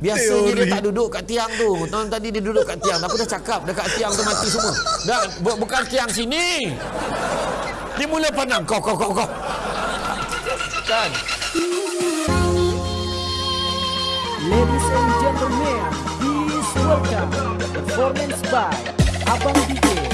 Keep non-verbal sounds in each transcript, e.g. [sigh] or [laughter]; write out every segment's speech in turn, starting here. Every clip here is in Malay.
Biasanya dia tak duduk kat tiang tu. Tahun tadi dia duduk kat tiang. Aku dah cakap dekat tiang tu mati semua. Dah bu- bukan tiang sini. Dia mula pandang kau kau kau kau. Kan? Ladies and gentlemen, please welcome performance by Abang DJ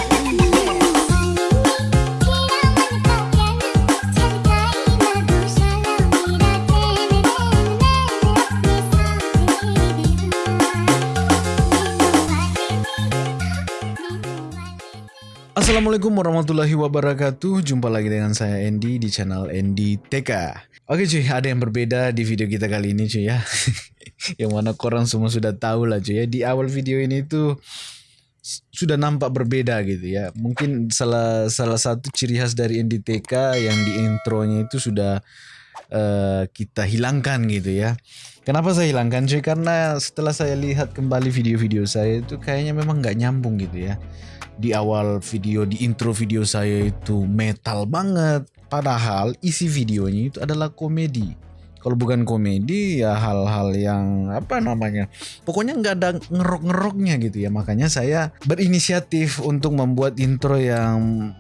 Assalamualaikum warahmatullahi wabarakatuh. Jumpa lagi dengan saya Andy di channel Andy TK Oke cuy, ada yang berbeda di video kita kali ini cuy ya. [laughs] Yang mana korang semua sudah tahu lah cuy ya. Di awal video ini tuh sudah nampak berbeda gitu ya. Mungkin salah salah satu ciri khas dari Andy TK yang di intronya itu sudah uh, kita hilangkan gitu ya. Kenapa saya hilangkan cuy? Karena setelah saya lihat kembali video-video saya itu kayaknya memang nggak nyambung gitu ya di awal video di intro video saya itu metal banget. Padahal isi videonya itu adalah komedi. Kalau bukan komedi ya hal-hal yang apa namanya pokoknya nggak ada ngerok-ngeroknya gitu ya. Makanya saya berinisiatif untuk membuat intro yang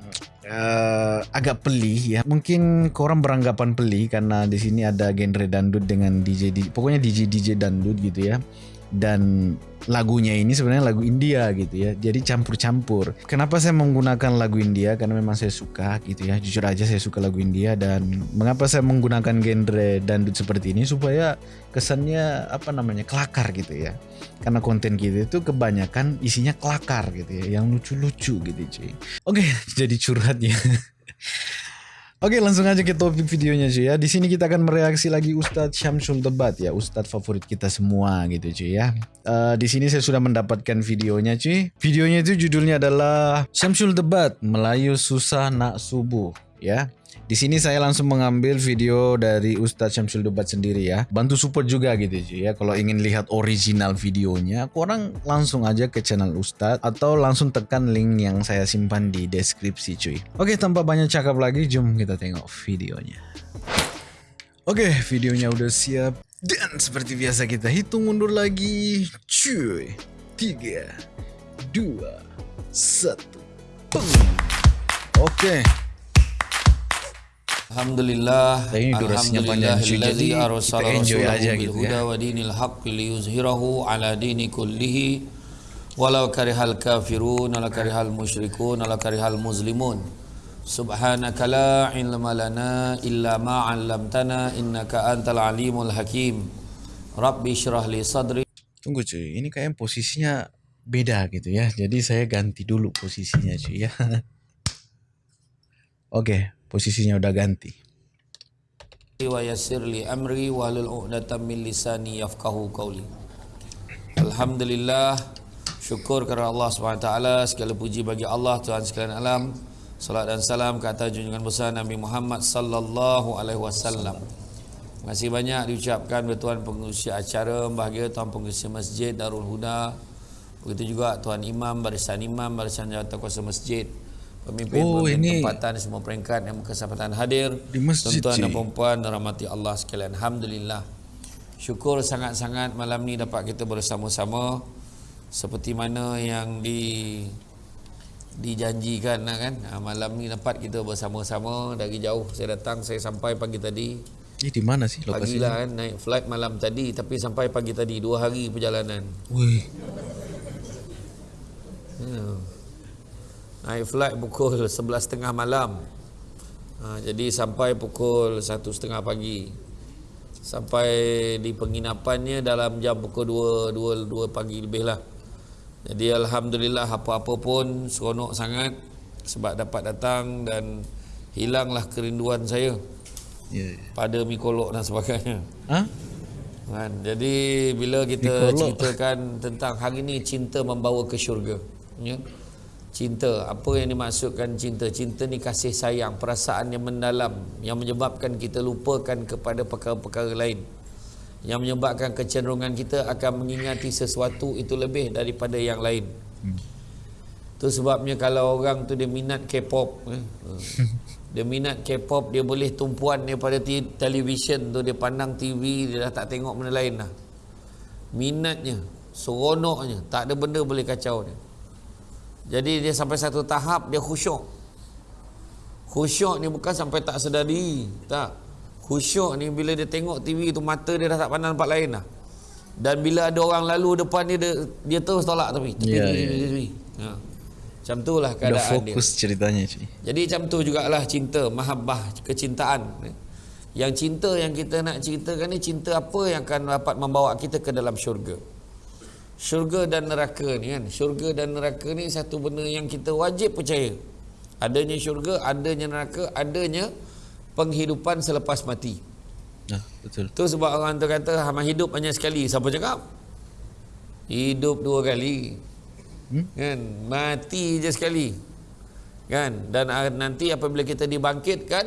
eh, agak peli ya. Mungkin korang beranggapan peli karena di sini ada genre dandut dengan DJ, di- pokoknya DJ DJ dandut gitu ya. Dan lagunya ini sebenarnya lagu India gitu ya. Jadi campur-campur. Kenapa saya menggunakan lagu India? Karena memang saya suka gitu ya. Jujur aja saya suka lagu India dan mengapa saya menggunakan genre dandut seperti ini supaya kesannya apa namanya? kelakar gitu ya. Karena konten kita itu kebanyakan isinya kelakar gitu ya, yang lucu-lucu gitu cuy. Oke, jadi curhat ya. [laughs] Oke langsung aja ke topik videonya cuy ya. Di sini kita akan mereaksi lagi Ustadz Syamsul Debat ya, Ustadz favorit kita semua gitu cuy ya. Eh, di sini saya sudah mendapatkan videonya cuy. Videonya itu judulnya adalah Syamsul Debat Melayu Susah Nak Subuh ya. Di sini saya langsung mengambil video dari Ustadz Syamsul Debat sendiri ya. Bantu support juga gitu cuy ya. Kalau ingin lihat original videonya, korang langsung aja ke channel Ustadz atau langsung tekan link yang saya simpan di deskripsi cuy. Oke, tanpa banyak cakap lagi, jom kita tengok videonya. Oke, videonya udah siap. Dan seperti biasa kita hitung mundur lagi. Cuy. 3 2 1 Peng. Oke. Alhamdulillah Ini durasinya panjang. Jadi, Alhamdulillahilladzi arsala rasulahu bil huda ya. wa dinil haqqi liyuzhirahu ala dini kullihi walau karihal kafirun wala karihal musyrikun wala karihal muslimun subhanaka la ilma lana illa ma 'allamtana innaka antal alimul hakim rabbi shrah li sadri Tunggu cuy, ini kayaknya posisinya beda gitu ya. Jadi saya ganti dulu posisinya cuy ya. [laughs] Oke, posisinya udah ganti. wa yassir li amri wa hlul 'uqdatam min lisani yafqahu qawli. Alhamdulillah syukur kepada Allah SWT segala puji bagi Allah Tuhan sekalian alam salat dan salam ke atas junjungan besar Nabi Muhammad sallallahu alaihi wasallam. Terima kasih banyak diucapkan kepada tuan pengurusi acara bahagia tuan pengurusi masjid Darul Huda begitu juga tuan imam barisan imam barisan jawatan kuasa masjid pemimpin Oh, pemimpin ini- tempatan semua peringkat yang berkesempatan hadir. Di masjid, tuan-tuan dan perempuan rahmati Allah sekalian. Alhamdulillah. Syukur sangat-sangat malam ni dapat kita bersama-sama. Seperti mana yang di dijanjikan lah kan? Ha, malam ni dapat kita bersama-sama. Dari jauh saya datang saya sampai pagi tadi. Ini di mana sih pagi lokasinya? lah kan naik flight malam tadi tapi sampai pagi tadi dua hari perjalanan. Wih, ya. Naik flight pukul 11.30 malam ha, jadi sampai pukul 1.30 pagi sampai di penginapannya dalam jam pukul 2 2 2 pagi lebih lah jadi alhamdulillah apa-apa pun seronok sangat sebab dapat datang dan hilanglah kerinduan saya ya. ya. pada mikolog dan sebagainya Hah? Kan? Jadi bila kita ceritakan tentang hari ini cinta membawa ke syurga. Ya. Cinta, apa yang dimaksudkan cinta? Cinta ni kasih sayang, perasaan yang mendalam yang menyebabkan kita lupakan kepada perkara-perkara lain. Yang menyebabkan kecenderungan kita akan mengingati sesuatu itu lebih daripada yang lain. Tu sebabnya kalau orang tu dia minat K-pop eh, [laughs] dia minat K-pop dia boleh tumpuan daripada televisyen tu dia pandang TV dia dah tak tengok benda lain lah minatnya seronoknya tak ada benda boleh kacau dia jadi dia sampai satu tahap dia khusyuk. Khusyuk ni bukan sampai tak sedar diri tak. Khusyuk ni bila dia tengok TV tu mata dia dah tak pandang tempat lain dah. Dan bila ada orang lalu depan dia dia, dia terus tolak tepi Ya, tepi, ya. tepi. Ha. macam tu lah Dah keadaan dia. fokus ceritanya jadi macam tu jugalah cinta mahabbah kecintaan. Yang cinta yang kita nak ceritakan ni cinta apa yang akan dapat membawa kita ke dalam syurga syurga dan neraka ni kan? Syurga dan neraka ni satu benda yang kita wajib percaya. Adanya syurga adanya neraka adanya penghidupan selepas mati. Nah, betul. tu sebab orang tu kata hama hidup hanya sekali. Siapa cakap? Hidup dua kali. Hmm? kan? Mati je sekali. Kan? Dan nanti apabila kita dibangkitkan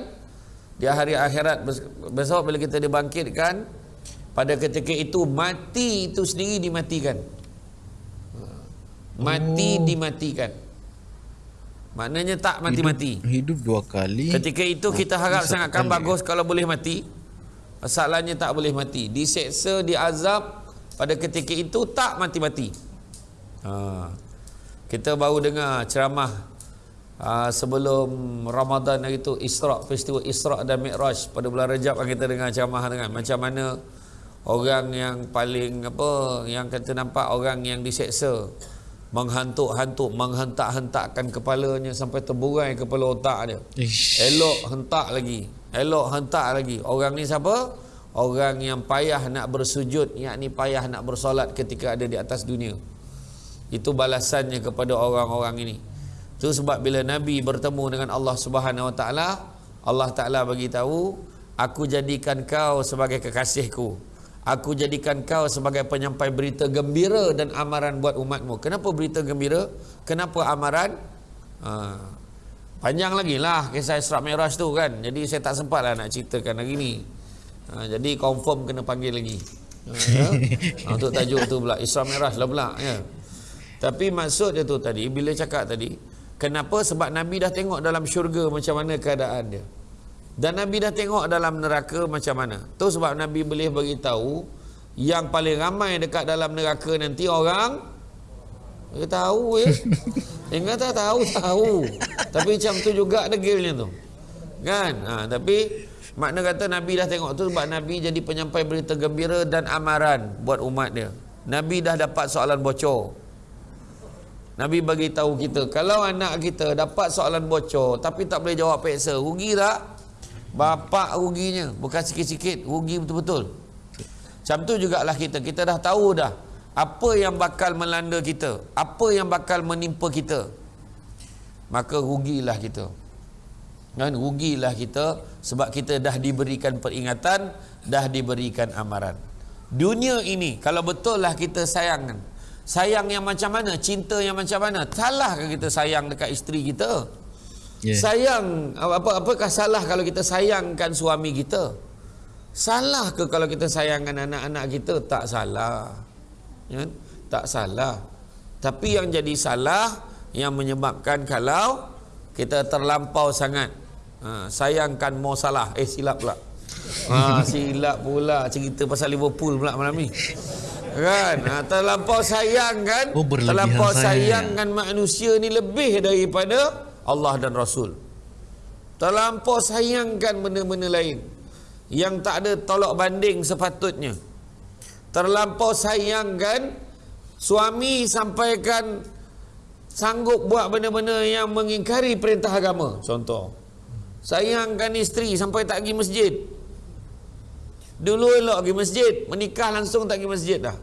di hari akhirat bes- besok bila kita dibangkitkan pada ketika itu mati itu sendiri dimatikan mati Oh. dimatikan maknanya tak mati-mati Hidup, hidup dua kali. Ketika itu kita harap Satu sangatkan kali. bagus kalau boleh mati. Masalahnya tak boleh mati. Diseksa, diazab pada ketika itu tak mati-mati. Ha. Kita baru dengar ceramah ha, sebelum Ramadan hari itu Isra, festival Isra dan Mi'raj pada bulan Rejab yang kita dengar ceramah dengan macam mana orang yang paling apa yang kita nampak orang yang diseksa menghantuk-hantuk menghentak-hentakkan kepalanya sampai terburai kepala otak dia Ish. Elok hentak lagi. Elok hentak lagi. Orang ni siapa? Orang yang payah nak bersujud, yakni payah nak bersolat ketika ada di atas dunia. Itu balasannya kepada orang-orang ini. Itu sebab bila Nabi bertemu dengan Allah Subhanahu Wa Taala, Allah Taala bagi tahu, aku jadikan kau sebagai kekasihku. Aku jadikan kau sebagai penyampai berita gembira dan amaran buat umatmu. Kenapa berita gembira? Kenapa amaran? Ha, Panjang lagi lah kisah Isra Mi'raj tu kan. Jadi saya tak sempat lah nak ceritakan hari ni. Ha, jadi confirm kena panggil lagi. Ha, ya? [laughs] ha, untuk tajuk tu pula Isra Mi'raj lah pula ya. Tapi maksud dia tu tadi bila cakap tadi kenapa sebab Nabi dah tengok dalam syurga macam mana keadaan dia. Dan Nabi dah tengok dalam neraka macam mana. Tu sebab Nabi boleh beritahu yang paling ramai dekat dalam neraka nanti orang dia tahu ya. [laughs] Yang kata tahu tahu. Tapi macam tu juga degilnya tu. Kan? Ha, tapi makna kata Nabi dah tengok tu sebab Nabi jadi penyampai berita gembira dan amaran buat umat dia. Nabi dah dapat soalan bocor. Nabi bagi tahu kita kalau anak kita dapat soalan bocor tapi tak boleh jawab peksa, rugi tak? Bapak ruginya, bukan sikit-sikit, rugi betul-betul. Macam tu jugalah kita. Kita dah tahu dah apa yang bakal melanda kita, apa yang bakal menimpa kita. Maka rugilah kita. Kan rugilah kita sebab kita dah diberikan peringatan, dah diberikan amaran. Dunia ini kalau betul lah kita sayang kan. Sayang yang macam mana? Cinta yang macam mana? Salahkah kita sayang dekat isteri kita? Yeah. Sayang apa apakah salah kalau kita sayangkan suami kita? Salah ke kalau kita sayangkan anak-anak kita? Tak salah. Ya? Tak salah. Tapi yang jadi salah yang menyebabkan kalau kita terlampau sangat ha, sayangkan mau salah. Eh silap pula. Ha, [laughs] silap pula cerita pasal Liverpool pula malam ni. Kan? Ha, terlampau sayang kan? Oh, terlampau sayang. sayangkan manusia ni lebih daripada Allah dan Rasul. Terlampau sayangkan benda-benda lain yang tak ada tolak banding sepatutnya. Terlampau sayangkan suami sampaikan sanggup buat benda-benda yang mengingkari perintah agama. Contoh. Sayangkan isteri sampai tak pergi masjid. Dulu elok pergi masjid, menikah langsung tak pergi masjid dah.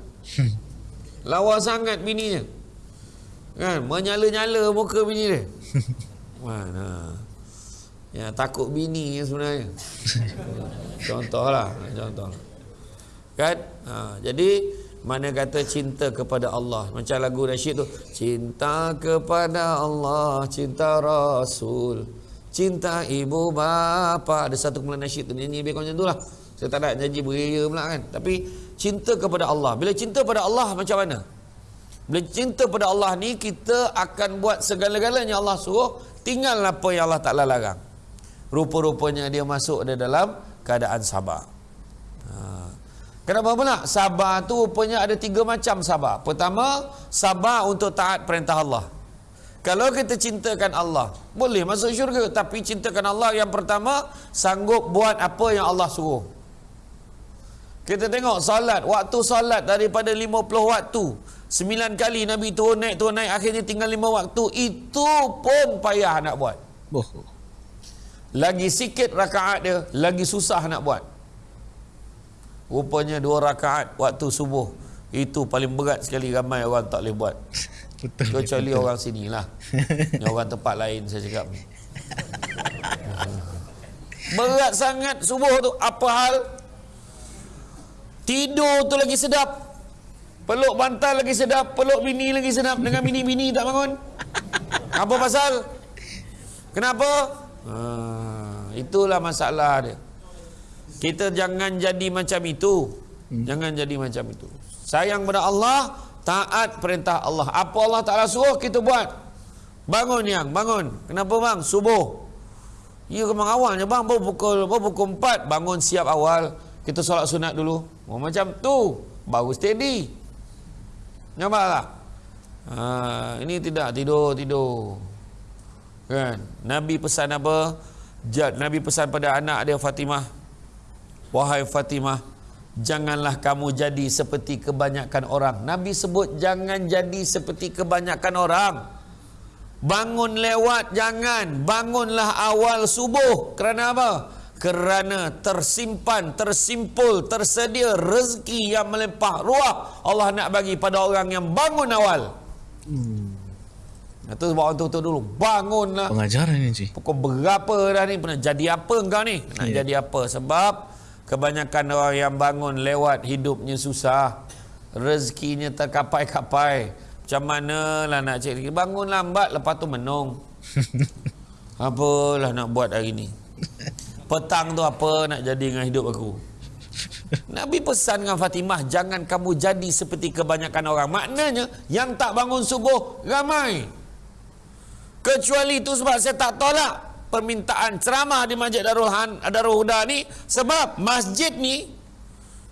[laughs] Lawa sangat bininya. Kan, menyala-nyala muka bini dia. [laughs] Mana? Ya, takut bini sebenarnya. [laughs] Contohlah, contoh. Kan? Ha, jadi mana kata cinta kepada Allah macam lagu nasyid tu cinta kepada Allah cinta Rasul cinta ibu bapa ada satu kumpulan nasyid tu nyanyi lebih kurang macam tu lah saya tak nak janji beria pula kan tapi cinta kepada Allah bila cinta pada Allah macam mana bila cinta pada Allah ni kita akan buat segala-galanya Allah suruh tinggal apa yang Allah Ta'ala larang rupa-rupanya dia masuk dia dalam keadaan sabar ha. Kenapa pula? Sabar tu rupanya ada tiga macam sabar. Pertama, sabar untuk taat perintah Allah. Kalau kita cintakan Allah, boleh masuk syurga. Tapi cintakan Allah yang pertama, sanggup buat apa yang Allah suruh. Kita tengok salat, waktu salat daripada 50 waktu. Sembilan kali Nabi turun naik, turun naik. Akhirnya tinggal lima waktu. Itu pun payah nak buat. Oh. Lagi sikit rakaat dia, lagi susah nak buat. Rupanya dua rakaat waktu subuh. Itu paling berat sekali ramai orang tak boleh buat. [laughs] Betul. Kecuali orang sini lah. [laughs] Orang tempat lain saya cakap. Berat sangat subuh tu. Apa hal? Tidur tu lagi sedap. Peluk bantal lagi sedap. Peluk bini lagi sedap. Dengan bini-bini tak bangun. Apa pasal? Kenapa? Ha, itulah masalah dia. Kita jangan jadi macam itu. Jangan jadi macam itu. Sayang pada Allah, taat perintah Allah. Apa Allah Taala suruh kita buat. Bangun yang, bangun. Kenapa bang? Subuh. Ya memang awalnya bang baru pukul baru pukul 4 bangun siap awal. Kita solat sunat dulu. Oh, macam tu. Baru steady. Nampak tak? Ha, ini tidak tidur tidur. Kan? Nabi pesan apa? Ja- Nabi pesan pada anak dia Fatimah. Wahai Fatimah, janganlah kamu jadi seperti kebanyakan orang. Nabi sebut jangan jadi seperti kebanyakan orang. Bangun lewat jangan, bangunlah awal subuh. Kerana apa? Kerana tersimpan, tersimpul, tersedia rezeki yang melimpah ruah Allah nak bagi pada orang yang bangun awal. Hmm. Itu sebab orang tu dulu. Bangunlah Pengajaran ni cuy. pukul berapa dah ni? Pernah jadi apa engkau ni? Nak Ya. jadi apa? Sebab kebanyakan orang yang bangun lewat hidupnya susah. Rezekinya terkapai-kapai. Macam mana lah nak cari rezeki? Bangun lambat lepas tu menung. [laughs] Apalah nak buat hari ni [laughs] petang tu apa nak jadi dengan hidup aku [laughs] Nabi pesan dengan Fatimah jangan kamu jadi seperti kebanyakan orang maknanya yang tak bangun subuh ramai Kecuali itu sebab saya tak tolak permintaan ceramah di Masjid Darul, Han, Darul Huda ni sebab masjid ni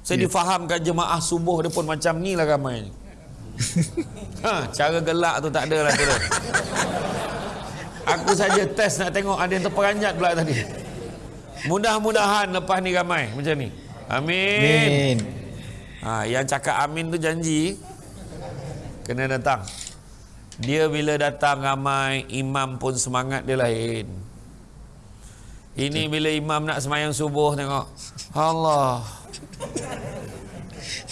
saya Ya. difahamkan jemaah subuh dia pun macam ni lah ramai ni. [laughs] ha, cara gelak tu tak ada lah tu. [laughs] Aku saja test nak tengok ada yang terperanjat pula tadi. Mudah-mudahan lepas ni ramai macam ni. Amin. Amin. Ha, yang cakap amin tu janji kena datang. Dia bila datang ramai, imam pun semangat dia lain. Ini bila imam nak semayang subuh tengok. Allah.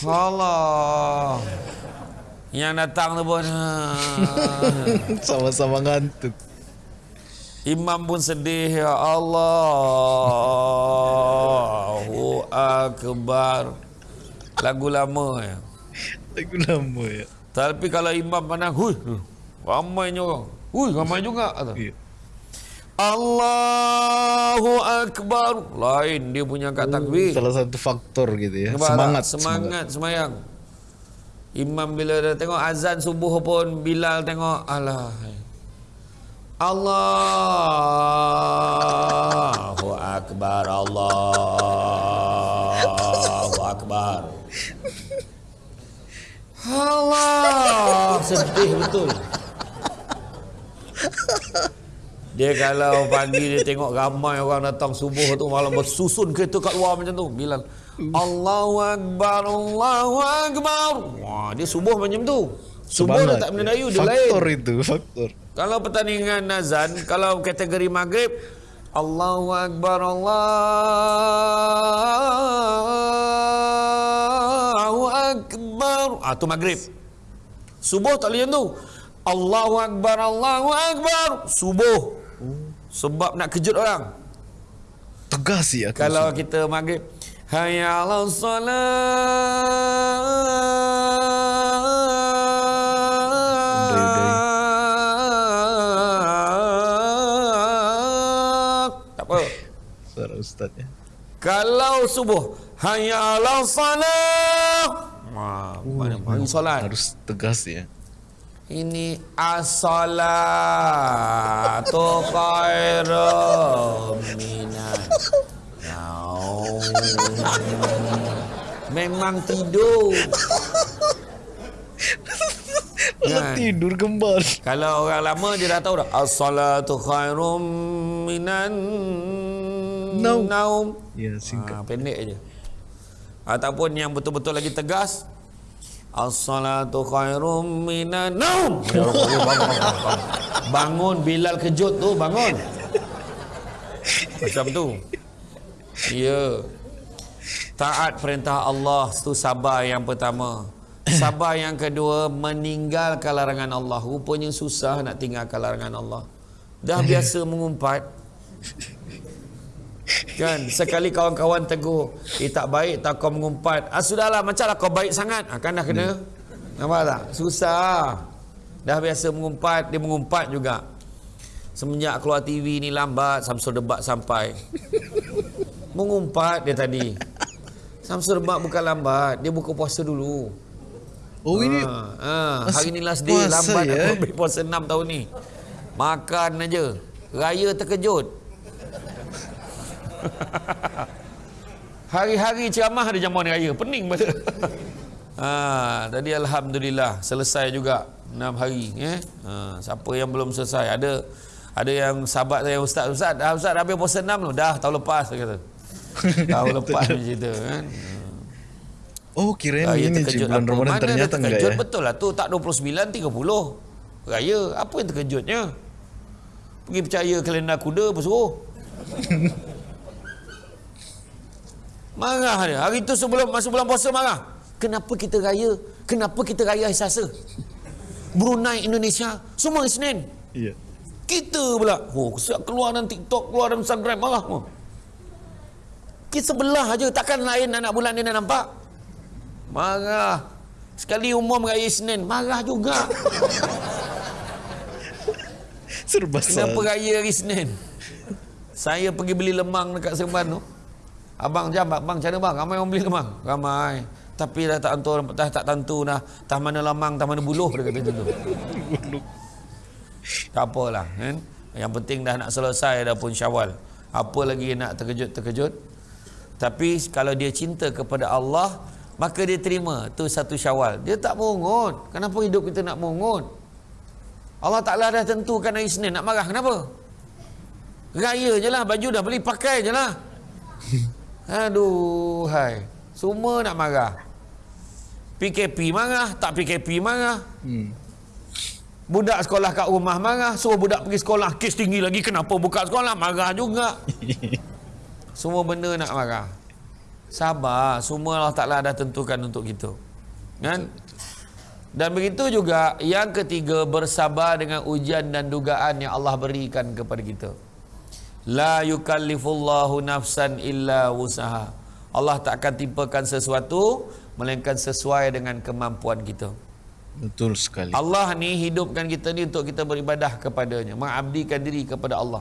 Allah. Yang datang tu pun ha. [laughs] Sama-sama ngantuk. Imam pun sedih ya Allahu akbar. Lagu lama ya. Lagu lama ya. Tapi kalau imam pandang, hui, ramainya orang. Hui, ramai juga. kata. Ya. Allahu Akbar. Lain dia punya kat takbir. Salah satu faktor gitu ya. Nampak tak? Semangat. Semangat semayang. Imam bila dah tengok azan subuh pun Bilal tengok alah. Allahu Akbar Allahu Akbar. Allah sedih betul. Dia kalau pagi dia tengok ramai orang datang subuh tu malam bersusun kereta kat luar macam tu Bilal Allahu Akbar Allahu Akbar. Wah dia subuh macam tu. Subuh dah tak mendayu dia lain. Faktor itu, faktor. Kalau pertandingan azan, kalau kategori maghrib, Allahu Akbar Allahu Akbar. Ah tu maghrib. Subuh tak boleh tu. Allahu Akbar Allahu Akbar. Subuh. Sebab nak kejut orang. Tegas ya. Kalau kita maghrib Hayya ala salat ustaz ya. Kalau subuh Hayya ala salat Wah, mari solat Harus tegas ya. ini as-salatu khairum minan. Memang tidur. Kan? Tidur kembali. Kalau orang lama dia dah tahu dah. As-salatu khairum minan Naum. naum. Ya, singkat. Ha, pendek aja. Ataupun yang betul-betul lagi tegas. As-salatu khairum minan naum. Ya ya, bangun, bangun, bangun. bangun Bilal kejut tu, bangun. Macam tu. Ya. Taat perintah Allah tu sabar yang pertama. Sabar yang kedua meninggalkan larangan Allah. Rupanya susah nak tinggalkan larangan Allah. Dah biasa mengumpat. Kan sekali kawan-kawan tegur, "Eh tak baik tak kau mengumpat." Ah sudahlah macamlah kau baik sangat. Ah, kan dah kena. Nampak tak? Susah. Dah biasa mengumpat, dia mengumpat juga. Semenjak keluar TV ni lambat Samsul debat sampai. [laughs] Mengumpat dia tadi. Samsul debat bukan lambat, dia buka puasa dulu. Oh ini Ha, ha. Masih Hari ni last day lambat ya? aku ambil puasa 6 tahun ni. Makan aja. Raya terkejut. [laughs] Hari-hari ceramah ada jamuan raya. Pening pada. [laughs] ha, tadi alhamdulillah selesai juga 6 hari eh. Ha, siapa yang belum selesai? Ada ada yang sahabat saya ustaz ustaz dah ustaz dah habis puasa 6 tu. Dah tahun lepas dia kata. [laughs] tahun lepas dia cerita kan. Oh kirain Raya ini terkejut je bulan? Ramadan ternyata enggak ya. betul lah tu tak 29 30 raya apa yang terkejutnya pergi percaya kalender kuda apa suruh marah dia. Hari tu sebelum masuk bulan puasa marah. Kenapa kita raya? Kenapa kita raya hari Selasa? Brunei Indonesia. Semua hari Senin. Iya. kita pula oh siap keluar dalam TikTok keluar dalam Instagram marah semua. Kita sebelah aja. Takkan lain anak bulan dia nak nampak? Marah. Sekali umum raya Senin marah juga. Serba kenapa raya hari Senin? Saya pergi beli lemang dekat Seremban tu abang jam abang macam mana bang ramai orang beli lemang ramai. Tapi dah tak tentu dah tak tentu dah. Tah mana lemang tah mana buluh dia kata tu [laughs] tak apalah kan? Yang penting dah nak selesai dah pun syawal. Apa lagi nak terkejut-terkejut? Tapi kalau dia cinta kepada Allah maka dia terima tu satu syawal. Dia tak mungut kenapa hidup kita nak mungut Allah Ta'ala dah tentukan hari Senin nak marah. Kenapa? Raya je lah baju dah beli pakai je lah [laughs] aduh hai. Semua nak marah. PKP marah tak PKP marah. Hmm. Budak sekolah kat rumah marah Suruh budak pergi sekolah Kes tinggi lagi Kenapa buka sekolah? Marah juga. [laughs] Semua benda nak marah. Sabar Semua Allah Ta'ala dah tentukan untuk kita Kan? Dan begitu juga Yang ketiga Bersabar dengan ujian dan dugaan Yang Allah berikan kepada kita La yukallifullahu nafsan illa wusaha Allah tak akan timpakan sesuatu Melainkan sesuai dengan kemampuan kita Betul sekali. Allah ni hidupkan kita ni untuk kita beribadah kepadanya, mengabdikan diri kepada Allah.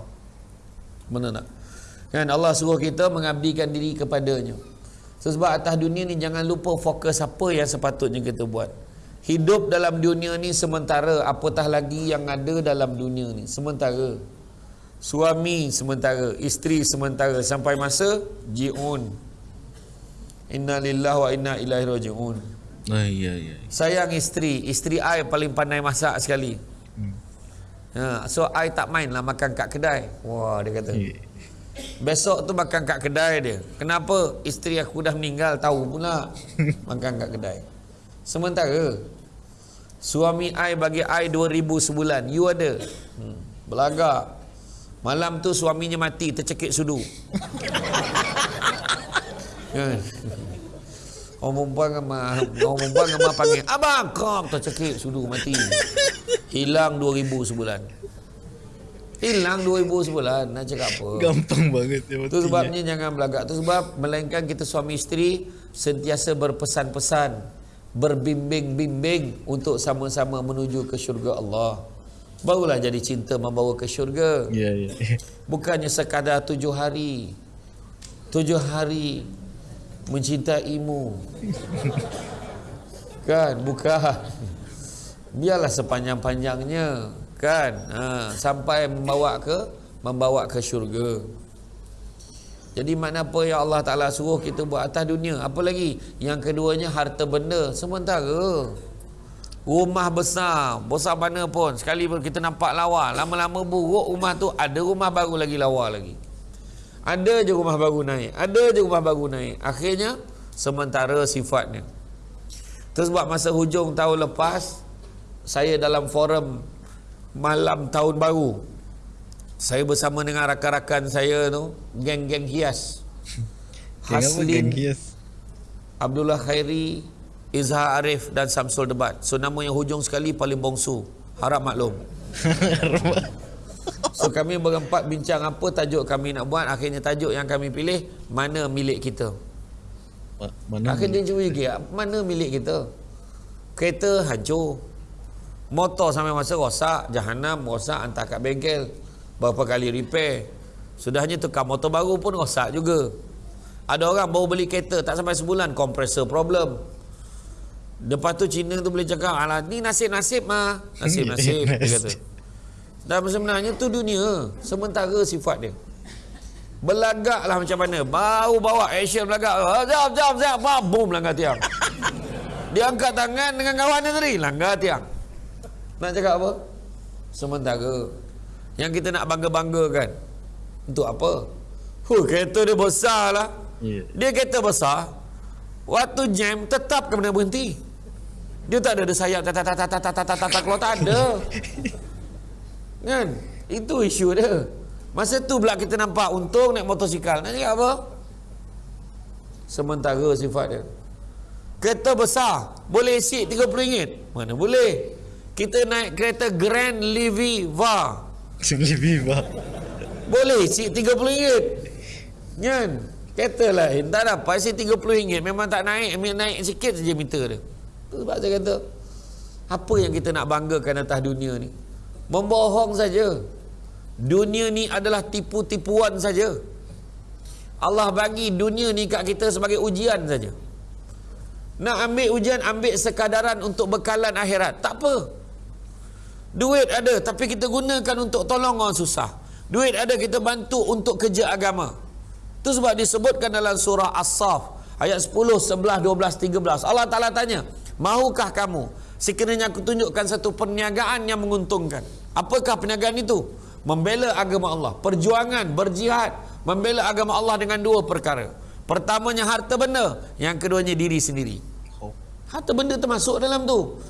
Benar tak? Kan Allah suruh kita mengabdikan diri kepadanya. So, sebab atas dunia ni jangan lupa fokus apa yang sepatutnya kita buat. Hidup dalam dunia ni sementara, apatah lagi yang ada dalam dunia ni. Sementara. Suami sementara, isteri sementara sampai masa ji'un. Inna lillahi wa inna ilaihi raji'un. Ah, iya iya. Sayang isteri Isteri I paling pandai masak sekali Hmm. ha, So I tak main lah makan kat kedai Wah dia kata Ya. Besok tu makan kat kedai dia Kenapa? Isteri aku dah meninggal Tahu pula [laughs] Makan kat kedai Sementara Suami I bagi I 2000 sebulan You ada hmm. Belagak Malam tu suaminya mati Tercekik sudu. Kan? Orang perempuan sama Orang perempuan sama panggil Abang kau tercekik sudu mati. Hilang 2000 sebulan. Hilang 2000 sebulan. Nak cakap apa? Gampang banget ya Itu sebabnya jangan belagak. Itu sebab Melainkan kita suami isteri Sentiasa berpesan-pesan Berbimbing-bimbing Untuk sama-sama menuju ke syurga Allah Barulah jadi cinta membawa ke syurga Iya iya. [laughs] Bukannya sekadar tujuh hari Tujuh hari Mencintaimu Kan Bukan Biarlah sepanjang-panjangnya Kan ha, Sampai membawa ke Membawa ke syurga Jadi mana apa yang Allah Ta'ala suruh kita buat atas dunia. Apa lagi? Yang keduanya harta benda. Sementara. Rumah besar. Besar mana pun. Sekali pun kita nampak lawa. Lama-lama buruk rumah tu. Ada rumah baru lagi lawa lagi. Ada je rumah baru naik. Ada je rumah baru naik. Akhirnya. Sementara sifatnya. Terus buat masa hujung tahun lepas. Saya dalam forum. Malam tahun baru saya bersama dengan rakan-rakan saya tu geng-geng hias Haslin Abdullah Khairi Izhar Arif dan Samsul Debat. So nama yang hujung sekali paling bongsu. Harap maklum. [laughs] So kami berempat bincang apa tajuk kami nak buat. Akhirnya tajuk yang kami pilih mana milik kita. Mana akhirnya cuba juga mana milik kita? Kereta hancur. Motor sampai masa rosak. Jahanam rosak hantar kat bengkel. Berapa kali repair. Sudahnya tukar motor baru pun rosak juga. Ada orang baru beli kereta tak sampai sebulan kompresor problem lepas tu Cina tu boleh cakap alah ni nasib-nasib mah nasib-nasib [laughs] dia kata. Dan sebenarnya tu dunia sementara sifat dia. Belagak lah macam mana. Baru bawa action belagak jap jap jap boom langgar tiang. Dia angkat tangan dengan kawan dia tadi langgar tiang. Nak cakap apa? Sementara. Yang kita nak bangga-banggakan. Untuk apa? Huh, kereta dia besar lah. Yeah. dia kereta besar waktu jam tetap kena berhenti dia tak ada sayap tak tak tak tak tak tak tak kalau tak ada. Kan? Itu isu dia. Masa tu pula kita nampak untung naik motosikal. Nak cakap apa? Sementara sifat dia. Kereta besar. Boleh isi RM30. Mana boleh. Kita naik kereta Grand Liviva. Liviva Levy Boleh isi RM30. Kan? Kereta lain. Tak dapat isi RM30. Memang tak naik. Naik sikit saja meter dia. Sebab saya kata. Apa yang kita nak banggakan atas dunia ni? Membohong saja. Dunia ni adalah tipu-tipuan saja. Allah bagi dunia ni kat kita sebagai ujian saja. Nak ambil ujian, ambil sekadaran untuk bekalan akhirat. Tak apa. Duit ada tapi kita gunakan untuk tolong orang susah. Duit ada kita bantu untuk kerja agama. Itu sebab disebutkan dalam surah As-Saf ayat 10, 11, 12, 13. Allah Taala tanya, "Mahukah kamu sekiranya aku tunjukkan satu perniagaan yang menguntungkan?" Apakah perniagaan itu? Membela agama Allah, perjuangan, berjihad, membela agama Allah dengan dua perkara. Pertamanya harta benda, yang keduanya diri sendiri. Harta benda termasuk dalam tu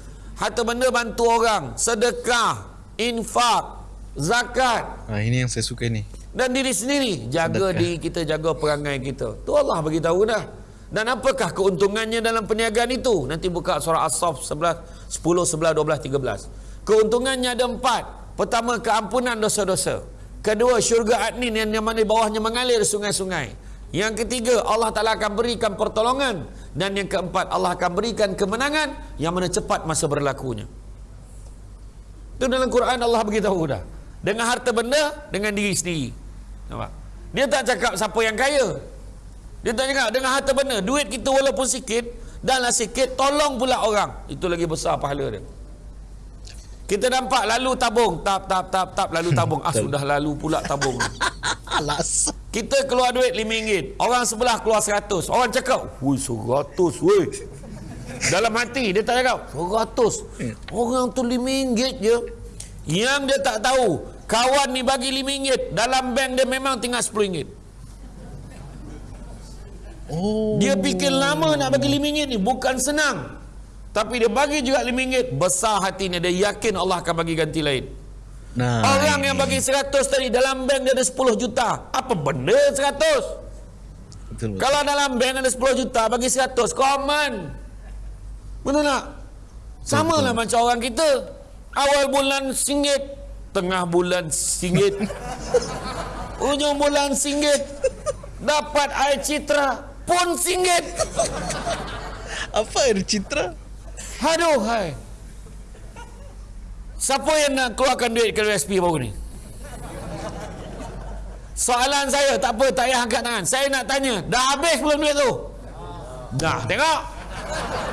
harta benda bantu orang, sedekah, infak, zakat. Ha, ini yang saya suka ni. Dan diri sendiri, jaga sedekah. diri kita, jaga perangai kita. Tu Allah bagi tahu dah. Dan apakah keuntungannya dalam perniagaan itu? Nanti buka surah As-Saff 11, 10, 11, 12, 13. Keuntungannya ada empat. Pertama, keampunan dosa-dosa. Kedua, syurga adnin yang mana di bawahnya mengalir sungai-sungai. Yang ketiga, Allah Ta'ala akan berikan pertolongan. Dan yang keempat, Allah akan berikan kemenangan yang mana cepat masa berlakunya. Itu dalam Quran Allah beritahu dah. Dengan harta benda, dengan diri sendiri. Nampak? Dia tak cakap siapa yang kaya. Dia tak cakap dengan harta benda. Duit kita walaupun sikit, danlah sikit, tolong pula orang. Itu lagi besar pahala dia. Kita nampak lalu tabung, tap tap tap tap lalu [laughs] tabung. Ah sudah lalu pula tabung. [laughs] Alas. Kita keluar duit RM5. Orang sebelah keluar RM100. Orang cakap, "Woi, RM100 woi." Dalam hati dia tak cakap, "RM100." Orang tu RM5 je. Yang dia tak tahu, kawan ni bagi RM5, dalam bank dia memang tinggal RM10. Oh. Dia fikir lama nak bagi RM5 ni, bukan senang. Tapi dia bagi juga RM5 Besar hatinya Dia yakin Allah akan bagi ganti lain. Nah, Orang yang bagi 100 tadi Dalam bank dia ada 10 juta. Apa benda 100 betul, Kalau dalam bank ada 10 juta Bagi 100 Common. Betul tak? Sama lah macam orang kita. Awal bulan singgit Tengah bulan singgit [laughs] Ujung bulan singgit Dapat air citra Pun singgit Apa air citra Aduh hai. Siapa yang nak keluarkan duit ke USP baru ni? Soalan saya tak apa tak payah angkat tangan. Saya nak tanya, dah habis belum duit tu? Dah, tengok.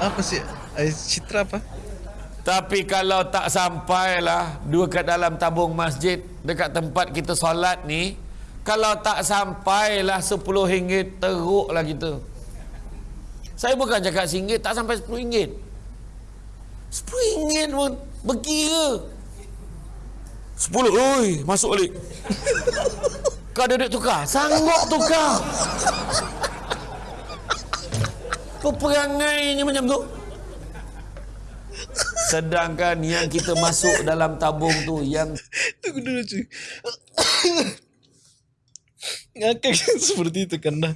Apa sih? Air citra apa? Tapi kalau tak sampailah dua kat dalam tabung masjid dekat tempat kita solat ni, Kalau tak sampailah 10 ringgit teruklah kita. Saya bukan cakap RM1, tak sampai RM10. RM10 pun berkira. 10, oi, masuk balik. Kau ada duit tukar? Sanggup tukar. Kau perangainya macam tu. Sedangkan yang kita masuk dalam tabung tu yang Tunggu dulu cuy. Ngakak [laughs] seperti itu karena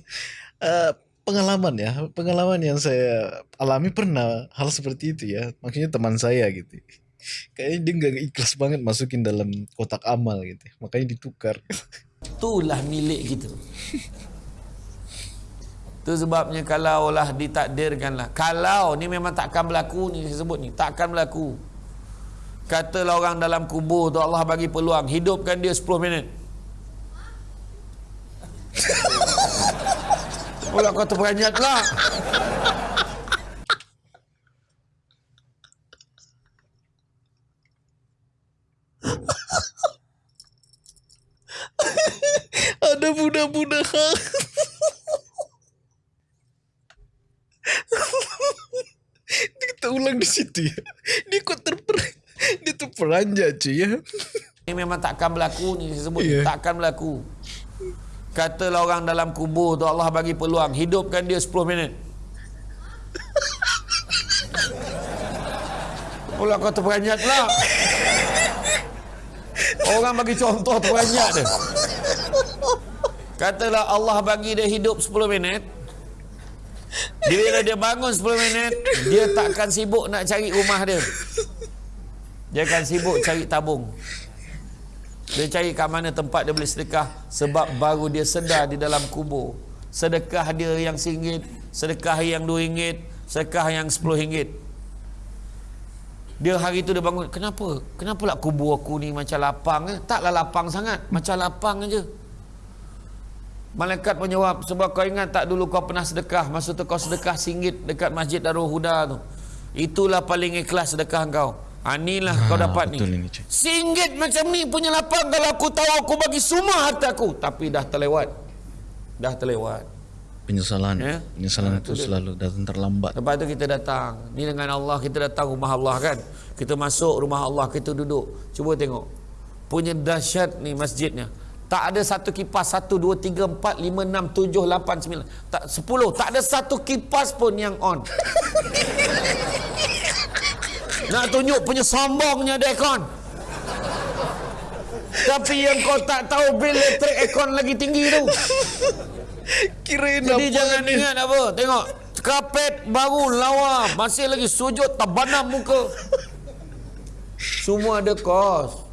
uh, pengalaman ya, pengalaman yang saya alami pernah hal seperti itu ya. Maksudnya teman saya gitu. Kayaknya dia nggak ikhlas banget masukin dalam kotak amal gitu. Makanya ditukar. [laughs] itulah milik kita. Itu sebabnya kalau lah ditakdirkanlah. Kalau ni memang takkan berlaku ni sebut ni. Takkan berlaku. Katalah orang dalam kubur tu Allah bagi peluang. Hidupkan dia 10 minit. [laughs] Pula kau terperanjat pula. [laughs] Ada budak-budak. kita [laughs] ulang di situ ya. Dia kok terper dia terperanjat cuy ya. Ini memang takkan berlaku ni saya sebut ni. Takkan berlaku. Katalah orang dalam kubur tu Allah bagi peluang. Hidupkan dia 10 minit. Pula kau terperanjat pula. Orang bagi contoh terperanjat dia. Katalah Allah bagi dia hidup 10 minit. Bila dia bangun 10 minit, dia takkan sibuk nak cari rumah dia. Dia akan sibuk cari tabung. Dia cari kat mana tempat dia boleh sedekah sebab baru dia sedar di dalam kubur. Sedekah dia yang RM1, sedekah yang RM2, sedekah yang RM10. Dia hari tu dia bangun, kenapa? Kenapa lah kubur aku ni macam lapang eh? Taklah lapang sangat, macam lapang aja. Malaikat menjawab, sebab kau ingat tak dulu kau pernah sedekah, masa tu kau sedekah RM1 dekat Masjid Darul Huda tu. Itulah paling ikhlas sedekah kau. Ha, inilah kau Ah, dapat betul ni. cuy. Singgit macam ni punya lapang kalau aku tahu aku bagi semua harta aku. Tapi dah terlewat. Dah terlewat. Penyesalan. Ya. Penyesalan Ah, itu itu selalu datang terlambat. Lepas tu kita datang. Ni dengan Allah kita datang rumah Allah kan. Kita masuk rumah Allah kita duduk. Cuba tengok. Punya dahsyat ni masjidnya. Tak ada satu kipas. Satu, dua, tiga, empat, lima, enam, tujuh, lapan, sembilan. Tak, sepuluh. Tak ada satu kipas pun yang on. [laughs] Nak tunjuk punya sombongnya dia aircon. Tapi yang kau tak tahu bil elektrik aircon lagi tinggi tu. Kirain Jadi jangan ni? ingat apa. Tengok. Kapet baru lawa. Masih lagi sujud terbanam muka. Semua ada kos.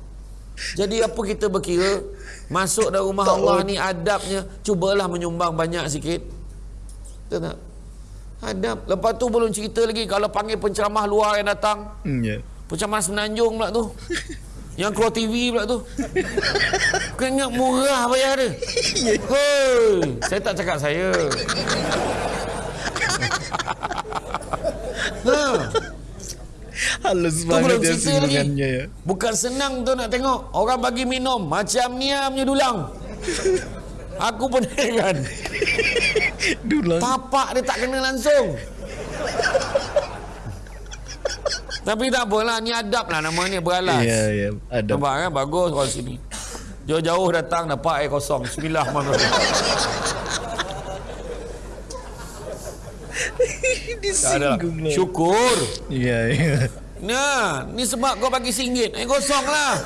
Jadi apa kita berkira? Masuk dalam rumah Allah ni adabnya. Cubalah menyumbang banyak sikit. Betul tak? Adab. Lepas tu belum cerita lagi. Kalau panggil penceramah luar yang datang. Hmm, ya. Penceramah semenanjung pula tu. Yang keluar TV pula tu. Kau ingat murah bayar dia. Hei, saya tak cakap saya. ha, Halus banget ya lagi. singgungannya ya. Bukan senang tu nak tengok. Orang bagi minum. Macam ni punya dulang. Aku pun heran. Dulang. Tapak dia tak kena langsung. Tapi tak apalah. Ni adab lah nama ni. Beralas. Iya, iya. Ada. Nampak kan bagus orang sini. Jauh-jauh datang dapat air kosong. Bismillahirrahmanirrahim. [laughs] Disinggung lah. Syukur. Iya, iya. Nah, ni sebab kau bagi singgit. Air kosong lah.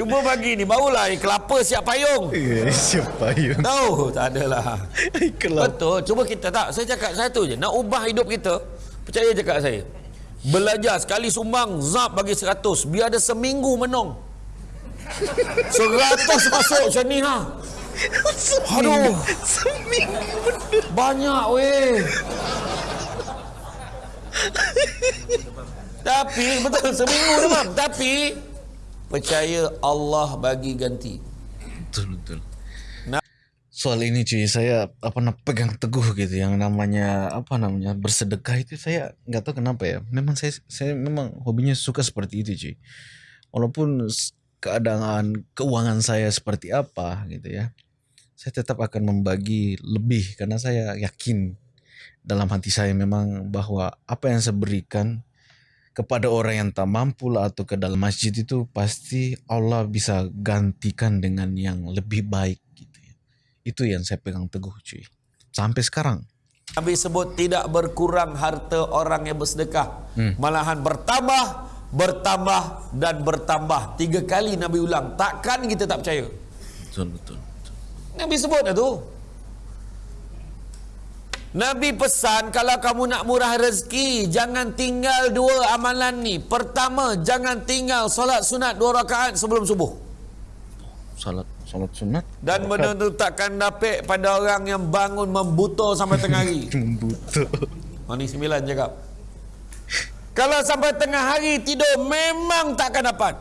Cuba bagi ni. Barulah air kelapa siap payung. Iya, siapa yang Tahu? Tak adalah. Betul. Cuba kita tak. Saya cakap satu je. Nak ubah hidup kita. Percaya cakap saya. Belajar sekali sumbang. Zap bagi seratus. Biar ada seminggu menong. Seratus masuk macam ni ha. Aduh. Seminggu. Banyak weh. Tapi betul seminggu demam. Tapi percaya Allah bagi ganti. Betul, betul. Nah. Soal ini cuy, saya apa nak pegang teguh gitu yang namanya apa namanya bersedekah itu saya nggak tahu kenapa ya. Memang saya saya memang hobinya suka seperti itu cuy. Walaupun keadaan keuangan saya seperti apa gitu ya. Saya tetap akan membagi lebih karena saya yakin dalam hati saya memang bahwa apa yang saya berikan kepada orang yang tak mampu lah atau ke dalam masjid itu pasti Allah bisa gantikan dengan yang lebih baik gitu ya. Itu yang saya pegang teguh cuy. Sampai sekarang. Nabi sebut tidak berkurang harta orang yang bersedekah. Hmm. Malahan bertambah, bertambah dan bertambah. Tiga kali Nabi ulang. Takkan kita tak percaya? Betul, betul. betul. Nabi sebut dah tu. Nabi pesan kalau kamu nak murah rezeki jangan tinggal dua amalan ni. Pertama, jangan tinggal solat sunat dua rakaat sebelum subuh. Salat salat sunat Dan takkan dapat pada orang yang bangun membuta sampai tengah hari. [laughs] membutuh. Oh, ni sembilan cakap. Kalau sampai tengah hari tidur memang takkan dapat.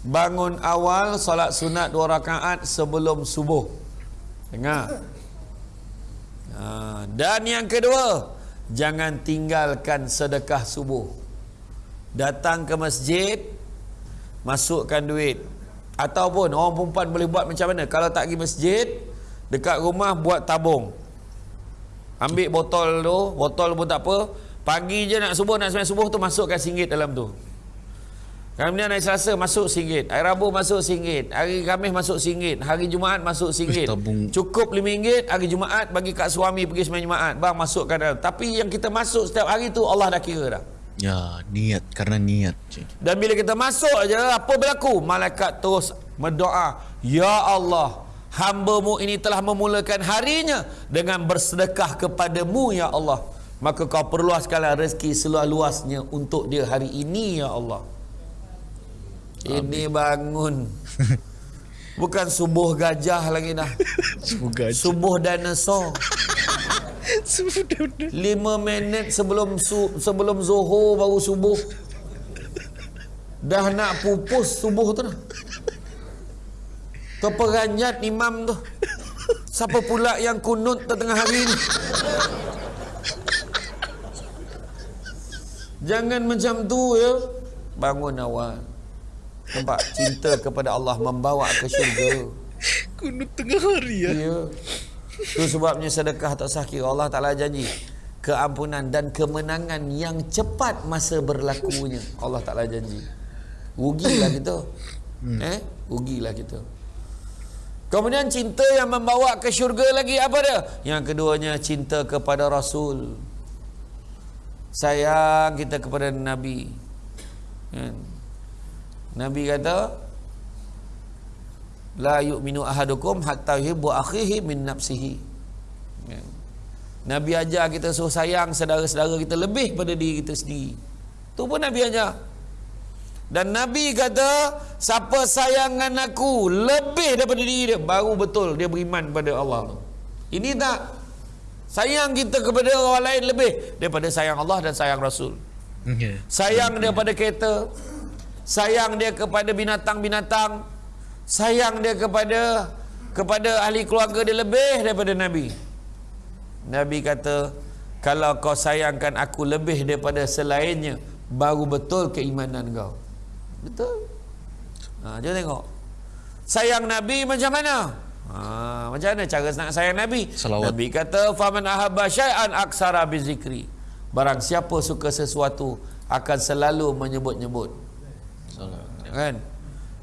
Bangun awal solat sunat dua rakaat sebelum subuh. Dengar. Ha, dan yang kedua, jangan tinggalkan sedekah subuh. Datang ke masjid, masukkan duit. Ataupun orang perempuan boleh buat macam mana? Kalau tak pergi masjid, dekat rumah buat tabung. Ambil botol tu, botol pun tak apa. Pagi je nak subuh, nak sembahyang subuh tu masukkan singgit dalam tu. Kemudian hari Selasa masuk singgit. Hari Rabu masuk singgit. Hari Khamis masuk singgit. Hari Jumaat masuk singgit. Cukup RM5. Hari Jumaat bagi kat suami pergi sembahyang Jumaat. Bang masukkan dalam. Tapi yang kita masuk setiap hari tu Allah dah kira dah. Ya, niat karena niat. Dan bila kita masuk aja apa berlaku? Malaikat terus berdoa, "Ya Allah, hamba-Mu ini telah memulakan harinya dengan bersedekah kepadamu ya Allah. Maka kau perluaskanlah rezeki seluas-luasnya untuk dia hari ini ya Allah." Ini bangun. [laughs] Bukan subuh gajah lagi dah. [laughs] Semoga Subuh dinosaur. [laughs] sudah Lima minit sebelum su, sebelum zuhur baru subuh. Dah nak pupus subuh tu dah. Terperanjat imam tu. Siapa pula yang kunut tengah hari ni? Jangan macam tu ya. Bangun awal. Nampak cinta kepada Allah membawa ke syurga. kunut tengah hari ya. Ya. Itu sebabnya sedekah tak sah kira Allah Ta'ala janji keampunan dan kemenangan yang cepat masa berlakunya. Allah Ta'ala janji. Rugilah kita. Hmm. Eh? Rugilah kita. Kemudian cinta yang membawa ke syurga lagi apa dia? Yang keduanya cinta kepada Rasul. Sayang kita kepada Nabi. Kan? Nabi kata, la yu'minu ahadukum hatta yuhibbu akhihi min nafsihi. Ya. Nabi ajar kita suruh sayang saudara-saudara kita lebih pada diri kita sendiri. Tu pun Nabi ajar. Dan Nabi kata siapa sayangan aku lebih daripada diri dia baru betul dia beriman pada Allah ini tak? Sayang kita kepada orang lain lebih daripada sayang Allah dan sayang Rasul. Ya. sayang dia pada kereta sayang dia kepada binatang-binatang sayang dia kepada kepada ahli keluarga dia lebih daripada Nabi. Nabi kata, kalau kau sayangkan aku lebih daripada selainnya, baru betul keimanan kau. Betul. Ha, jom tengok. Sayang Nabi macam mana? Ha, macam mana cara nak sayang Nabi? Salawat. Nabi kata, "Faman ahabba syai'an aksara bi zikri." Barang siapa suka sesuatu akan selalu menyebut-nyebut. Kan?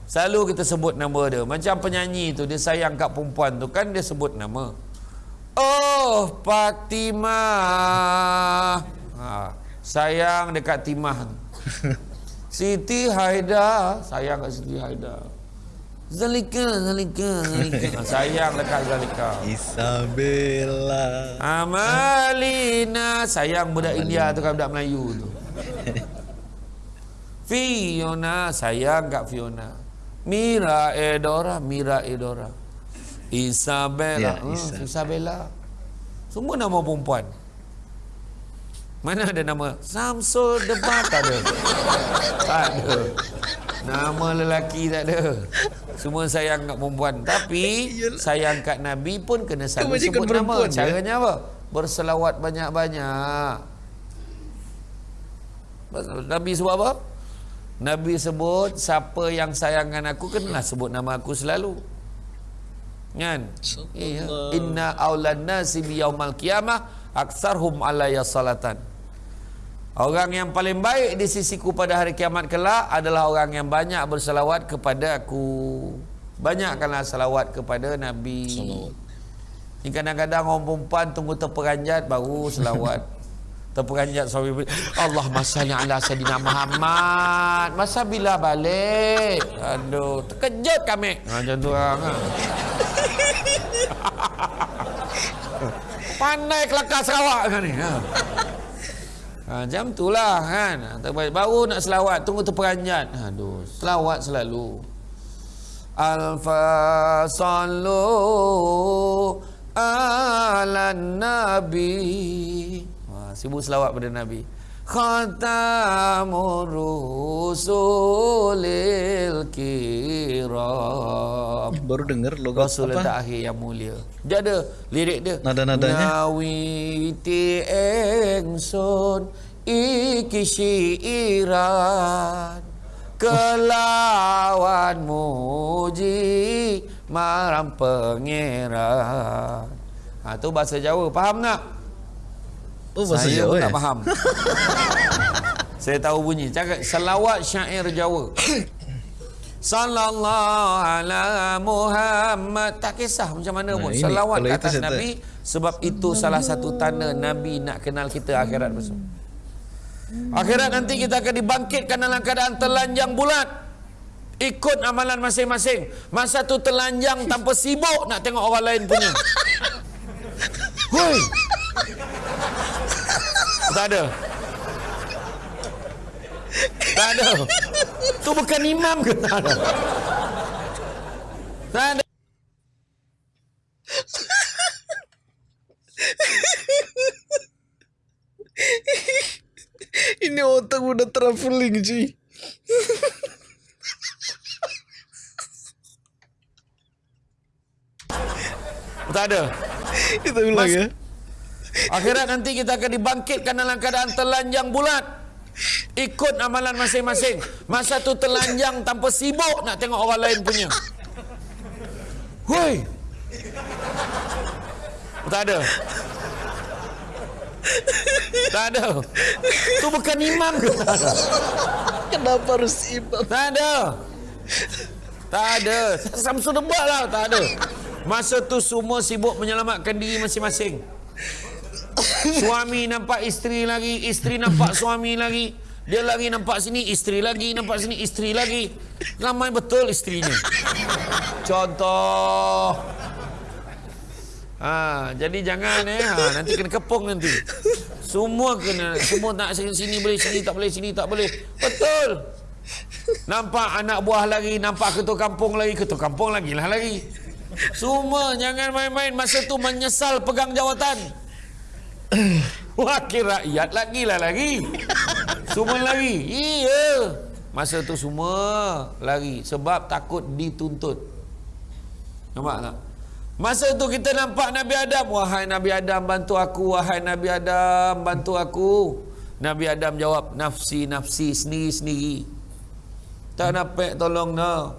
Selalu kita sebut nama dia. Macam penyanyi tu dia sayang kat perempuan tu kan dia sebut nama. Oh, Fatimah. Ha, sayang dekat Timah. [laughs] Siti Haida, sayang kat Siti Haida. Zalika, Zalika, Zalika. [laughs] Sayang dekat Zalika. Isabella. Amalina, sayang budak India tu kan budak Melayu tu. [laughs] Fiona, sayang kat Fiona. Mira Edora, Mira Edora. Isabella, Ya, hmm, Isa. Isabella. Semua nama perempuan. Mana ada nama Samsul Debat tak ada. Tak ada. Nama lelaki tak ada. Semua sayang kat perempuan. Tapi sayang kat Nabi pun kena Kebanyakan sebut nama. perempuan, ya? Caranya apa? Berselawat banyak-banyak. Nabi sebut apa? Nabi sebut siapa yang sayangkan aku kenalah sebut nama aku selalu. Kan? Iya. Inna aulan nasi bi yaumal qiyamah aktsarhum alayya salatan. Orang yang paling baik di sisiku pada hari kiamat kelak adalah orang yang banyak berselawat kepada aku. Banyakkanlah selawat kepada Nabi. Salawat. Ni kadang-kadang orang perempuan tunggu terperanjat baru selawat. [laughs] terperanjat suami Allah masanya ala Sayyidina Muhammad. Masa bila balik? Aduh, terkejut kami. Ha, macam tu orang. Ha. Pandai kelakar Sarawak kan ni. Ha. Macam tu lah kan. Baru nak selawat, tunggu terperanjat. Aduh, selawat selalu. Alfa sallu ala nabi sibuk selawat pada nabi. Khatamur rusulil kiram. Baru dengar logo rasul apa? akhir yang mulia. Dia ada lirik dia. Nada-nadanya? Nawiti engson iki syiiran. Kelawan muji maram pangeran. Ha tu bahasa Jawa, faham tak? Oh bahasa Saya Jawa. Tak eh? faham. [laughs] Saya tahu bunyi. Cakap selawat syair Jawa. [coughs] Sallallahu ala Muhammad Tak kisah macam mana nah, pun ini, Salawat atas Nabi Sebab itu salah satu tanda Nabi nak kenal kita akhirat besok Akhirat nanti kita akan dibangkitkan dalam keadaan telanjang bulat. Ikut amalan masing-masing. Masa tu telanjang tanpa sibuk nak tengok orang lain punya. [laughs] Hui. Tak ada. Tak ada. Tu bukan imam ke tak ada? Tak ada. Ini otak udah traveling sih. Tak ada. Kita ulang ya. Akhirat nanti kita akan dibangkitkan dalam keadaan telanjang bulat. Ikut amalan masing-masing. Masa tu telanjang tanpa sibuk nak tengok orang lain punya. Hui. Tak ada. Tak ada. Tu bukan imam ke? Kenapa harus imam? Tak ada. Tak ada. Samsul debat lah. Tak ada. Masa tu semua sibuk menyelamatkan diri masing-masing. Suami nampak isteri lagi. Isteri nampak suami lagi. Dia lagi nampak sini, isteri lagi. Nampak sini, isteri lagi. Ramai betul isterinya. Contoh. Ha, jadi jangan eh ha, nanti kena kepung nanti. Semua kena semua nak sini, sini boleh sini tak boleh sini tak boleh. Betul. Nampak anak buah lagi, nampak ketua kampung lagi, ketua kampung lagi lah lagi. Semua jangan main-main masa tu menyesal pegang jawatan. [laughs] Wakil rakyat lagi lah lagi. [laughs] Semua lagi. Iya. Masa tu semua lagi sebab takut dituntut. Nampak tak? Masa itu kita nampak Nabi Adam. Wahai Nabi Adam bantu aku. Wahai Nabi Adam bantu aku. Nabi Adam jawab. Nafsi, nafsi, sendiri, sendiri. Tak nampak tolong no.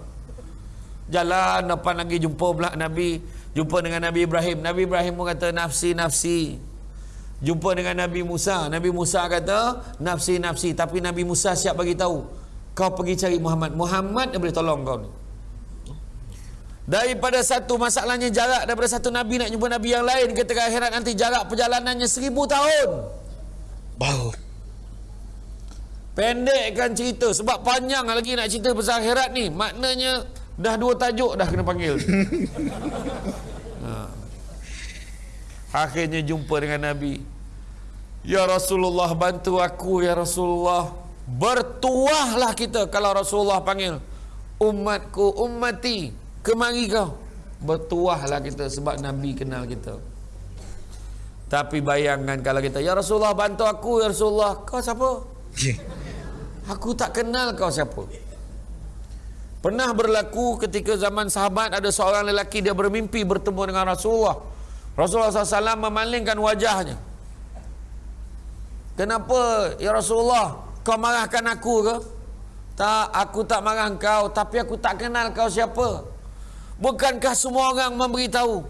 Jalan depan lagi jumpa pula Nabi. Jumpa dengan Nabi Ibrahim. Nabi Ibrahim pun kata nafsi, nafsi. Jumpa dengan Nabi Musa. Nabi Musa kata nafsi, nafsi. Tapi Nabi Musa siap bagi tahu. Kau pergi cari Muhammad. Muhammad dia boleh tolong kau ni. Daripada satu masalahnya jarak daripada satu Nabi nak jumpa Nabi yang lain ketika akhirat nanti jarak perjalanannya seribu tahun. Bau. Pendekkan cerita sebab panjang lagi nak cerita pasal akhirat ni. Maknanya dah dua tajuk dah kena panggil. [laughs] Akhirnya jumpa dengan Nabi. Ya Rasulullah bantu aku ya Rasulullah. Bertuahlah kita kalau Rasulullah panggil. Umatku, ummati kemari kau bertuahlah kita sebab Nabi kenal kita tapi bayangkan kalau kita Ya Rasulullah bantu aku Ya Rasulullah Kau siapa? Aku tak kenal kau siapa Pernah berlaku ketika zaman sahabat Ada seorang lelaki dia bermimpi bertemu dengan Rasulullah Rasulullah SAW memalingkan wajahnya Kenapa Ya Rasulullah Kau marahkan aku ke? Tak, aku tak marah kau, tapi aku tak kenal kau siapa. Bukankah semua orang memberitahu?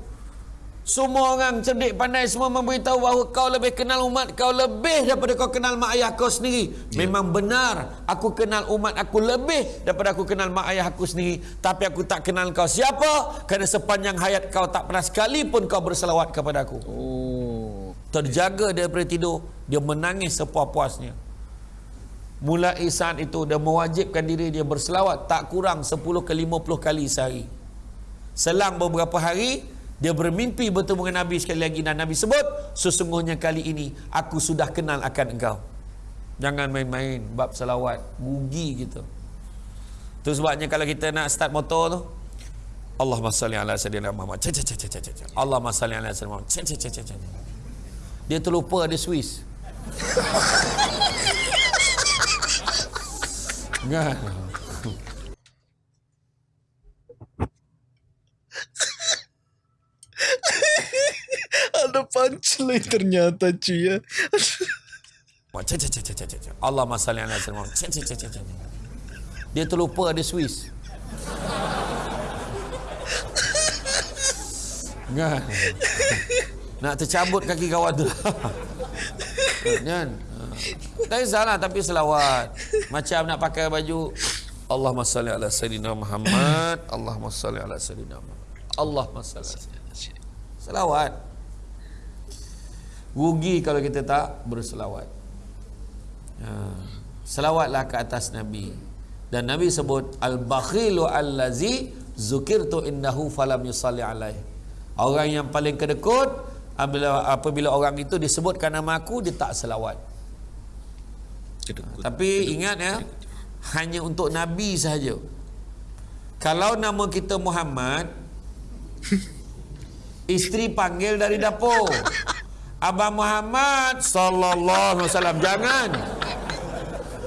Semua orang cerdik pandai semua memberitahu bahawa kau lebih kenal umat kau lebih daripada kau kenal mak ayah kau sendiri. Yeah. Memang benar, aku kenal umat aku lebih daripada aku kenal mak ayah aku sendiri. Tapi aku tak kenal kau siapa kerana sepanjang hayat kau tak pernah sekali pun kau berselawat kepada aku. Oh. Terjaga daripada tidur, dia menangis sepuas-puasnya. Mulai saat itu dia mewajibkan diri dia berselawat tak kurang 10 ke 50 kali sehari. Selang beberapa hari dia bermimpi bertemu dengan Nabi sekali lagi dan Nabi sebut sesungguhnya kali ini aku sudah kenal akan engkau. Jangan main-main bab selawat, rugi gitu. Tu sebabnya kalau kita nak start motor tu Allahumma salli ala sayyidina Muhammad. Cha cha cha cha cha. Allahumma salli ala sayyidina Muhammad. Cha cha cha cha. Dia terlupa ada Swiss. [laughs] Kan? [laughs] Ada punchline ternyata cuy ya. Allah masalli ala Dia terlupa ada Swiss. Kan? Nak tercabut kaki kawan tu. Kan? Tak salah tapi selawat. Macam nak pakai baju Allahumma salli ala sayyidina Muhammad. Allahumma salli ala sayyidina Muhammad. Allahumma salli ala sayyidina Selawat. Rugi kalau kita tak berselawat. Ha. Selawatlah ke atas Nabi. Dan Nabi sebut al-bakhilu allazi zukirtu indahu falam yusalli alaih. Orang yang paling kedekut apabila, apabila orang itu disebutkan nama aku dia tak selawat. Kedekut. Tapi kedekut. ingat ya, hanya untuk Nabi sahaja. Kalau nama kita Muhammad, [laughs] isteri panggil dari dapur. Abang Muhammad sallallahu alaihi wasallam jangan.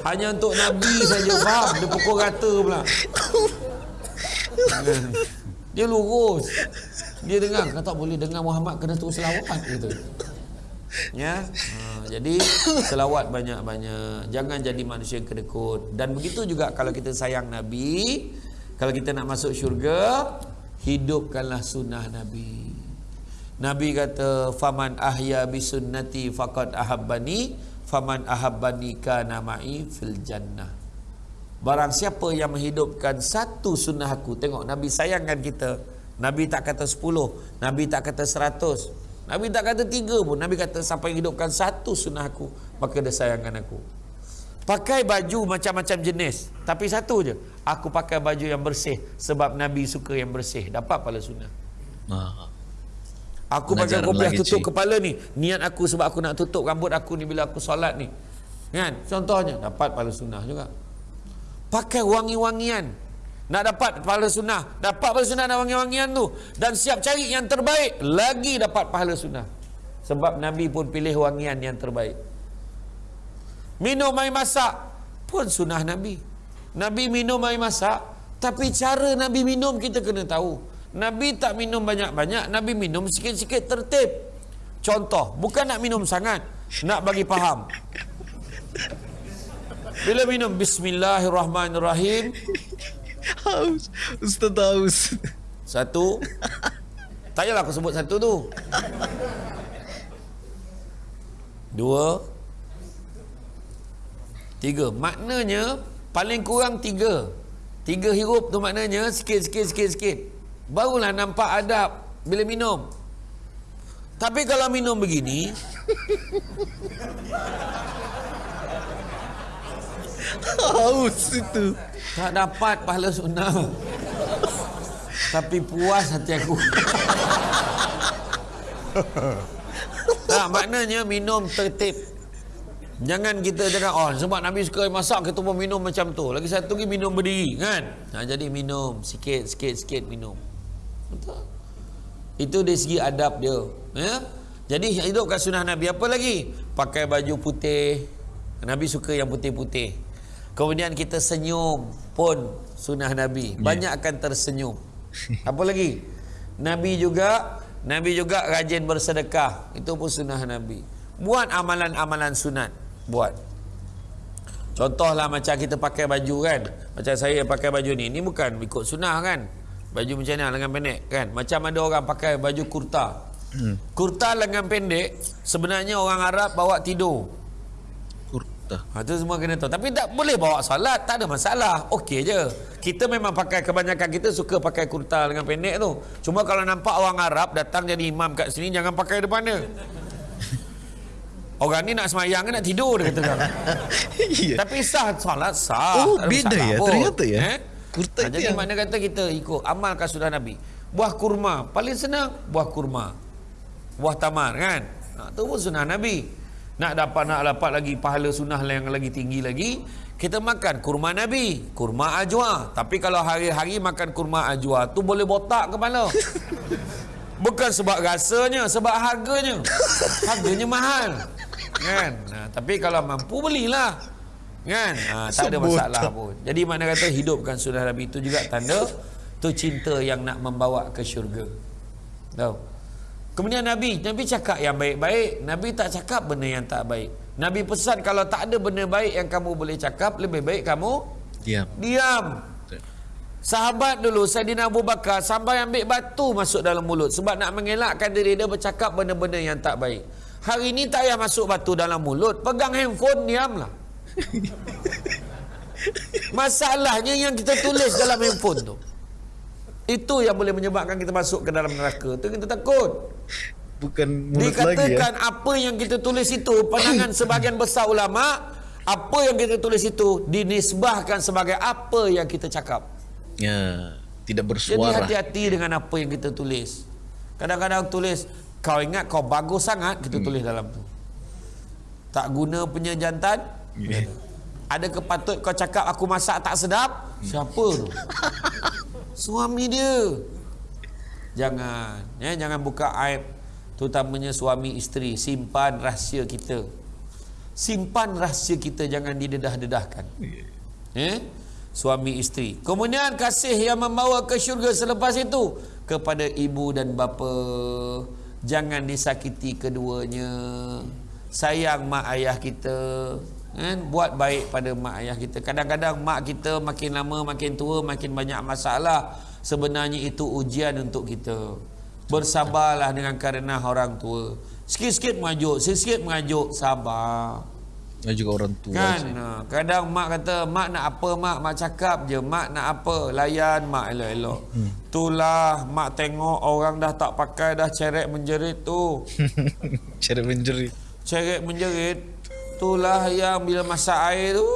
Hanya untuk Nabi saja faham dia pukul rata pula. Dia lurus. Dia dengar kata boleh dengar Muhammad kena terus selawat gitu. Ya. Ha. Jadi selawat banyak-banyak. Jangan jadi manusia yang kedekut. Dan begitu juga kalau kita sayang Nabi, kalau kita nak masuk syurga, hidupkanlah sunnah Nabi. Nabi kata, "Faman ahya bi sunnati faqad ahabbani, faman ahabbani kana ma'i fil jannah." Barang siapa yang menghidupkan satu sunnah aku, tengok Nabi sayangkan kita. Nabi tak kata sepuluh, Nabi tak kata seratus, Nabi tak kata tiga pun. Nabi kata sampai hidupkan satu sunnah aku. Maka dia sayangkan aku. Pakai baju macam-macam jenis. Tapi satu je. Aku pakai baju yang bersih. Sebab Nabi suka yang bersih. Dapat pala sunnah. Aku pakai kopiah tutup cik. kepala ni. Niat aku sebab aku nak tutup rambut aku ni bila aku solat ni. Kan? Contohnya. Dapat pala sunnah juga. Pakai wangi-wangian. Nak dapat pahala sunnah. Dapat pahala sunnah dan wangi-wangian tu. Dan siap cari yang terbaik. Lagi dapat pahala sunnah. Sebab Nabi pun pilih wangian yang terbaik. Minum air masak. Pun sunnah Nabi. Nabi minum air masak. Tapi cara Nabi minum kita kena tahu. Nabi tak minum banyak-banyak. Nabi minum sikit-sikit tertib. Contoh. Bukan nak minum sangat. Nak bagi faham. Bila minum Bismillahirrahmanirrahim Haus. Ustaz haus. Satu. Tak payahlah aku sebut satu tu. Dua. Tiga. Maknanya paling kurang tiga. Tiga hirup tu maknanya sikit sikit sikit sikit. Barulah nampak adab bila minum. Tapi kalau minum begini Haus itu. Tak dapat pahala sunnah. Tapi puas hati aku. tak, maknanya minum tertib. Jangan kita cakap, oh sebab Nabi suka masak, kita pun minum macam tu. Lagi satu lagi minum berdiri, kan? Nah, jadi minum, sikit, sikit, sikit minum. Betul? Itu dari segi adab dia. Ya? Jadi hidup kat sunnah Nabi. Apa lagi? Pakai baju putih. Nabi suka yang putih-putih. Kemudian kita senyum pun sunnah Nabi. Ya. Banyak akan tersenyum. Apa lagi? Nabi juga Nabi juga rajin bersedekah. Itu pun sunnah Nabi. Buat amalan-amalan sunat. Buat. Contohlah macam kita pakai baju kan. Macam saya pakai baju ni. Ni bukan ikut sunnah kan. Baju macam ni lengan pendek kan. Macam ada orang pakai baju kurta. Hmm. Kurta lengan pendek sebenarnya orang Arab bawa tidur. Kurta. Ha, tu semua kena tahu. Tapi tak boleh bawa salat. Tak ada masalah. Okey je. Kita memang pakai kebanyakan kita suka pakai kurta lengan pendek tu. Cuma kalau nampak orang Arab datang jadi imam kat sini jangan pakai depan dia. Orang ni nak semayang ke nak tidur dia kata [laughs] kan. Tapi sah solat sah. Oh, beda ya, pun. ternyata ya. Eh? Kurta Ha, itu jadi yang- mana kata kita ikut amalkan sunnah Nabi. Buah kurma paling senang buah kurma. Buah tamar kan. Ha, tu pun sunnah Nabi. Nak dapat nak dapat lagi pahala sunnah yang lagi tinggi lagi, kita makan kurma Nabi, kurma ajwa. Tapi kalau hari-hari makan kurma ajwa tu boleh botak kepala. [laughs] Bukan sebab rasanya, sebab harganya. Harganya mahal. Kan? Ha, tapi kalau mampu belilah. Kan? Ha, tak ada masalah pun. Jadi mana kata hidupkan sunnah Nabi itu juga tanda tu cinta yang nak membawa ke syurga. Tahu? Kemudian Nabi, Nabi cakap yang baik-baik, Nabi tak cakap benda yang tak baik. Nabi pesan kalau tak ada benda baik yang kamu boleh cakap, lebih baik kamu Diam. diam. Sahabat dulu Saidina Abu Bakar sampai ambil batu masuk dalam mulut sebab nak mengelakkan diri dia bercakap benda-benda yang tak baik. Hari ini tak payah masuk batu dalam mulut, pegang handphone diamlah. [laughs] Masalahnya yang kita tulis dalam handphone tu. Itu yang boleh menyebabkan kita masuk ke dalam neraka. Tu kita takut. Bukan mulut lagi ya. Dikatakan apa yang kita tulis itu pandangan [coughs] sebahagian besar ulama apa yang kita tulis itu dinisbahkan sebagai apa yang kita cakap. Ya, tidak Jadi bersuara. hati-hati dengan apa yang kita tulis. Kadang-kadang tulis kau ingat kau bagus sangat kita tulis dalam tu. Tak guna punya jantan. Ya. Ada kepatut kau cakap aku masak tak sedap? Siapa tu? [laughs] Suami dia. Jangan, ya, jangan buka aib terutamanya suami isteri, simpan rahsia kita. Simpan rahsia kita jangan didedah-dedahkan. Ya? Suami isteri. Kemudian kasih yang membawa ke syurga selepas itu kepada ibu dan bapa. Jangan disakiti keduanya. Sayang mak ayah kita. Kan? Buat baik pada mak ayah kita. Kadang-kadang mak kita makin lama makin tua makin banyak masalah. Sebenarnya itu ujian untuk kita. Bersabarlah dengan kerana orang tua. Sikit-sikit mengajuk, sikit-sikit mengajuk, sabar. Dan juga orang tua. Kan ha, Kadang mak kata Mak nak apa mak Mak cakap je Mak nak apa Layan mak elok-elok hmm. Itulah Mak tengok orang dah tak pakai Dah ceret menjerit tu [laughs] Cara menjerit. Ceret menjerit Itulah yang bila masak air tu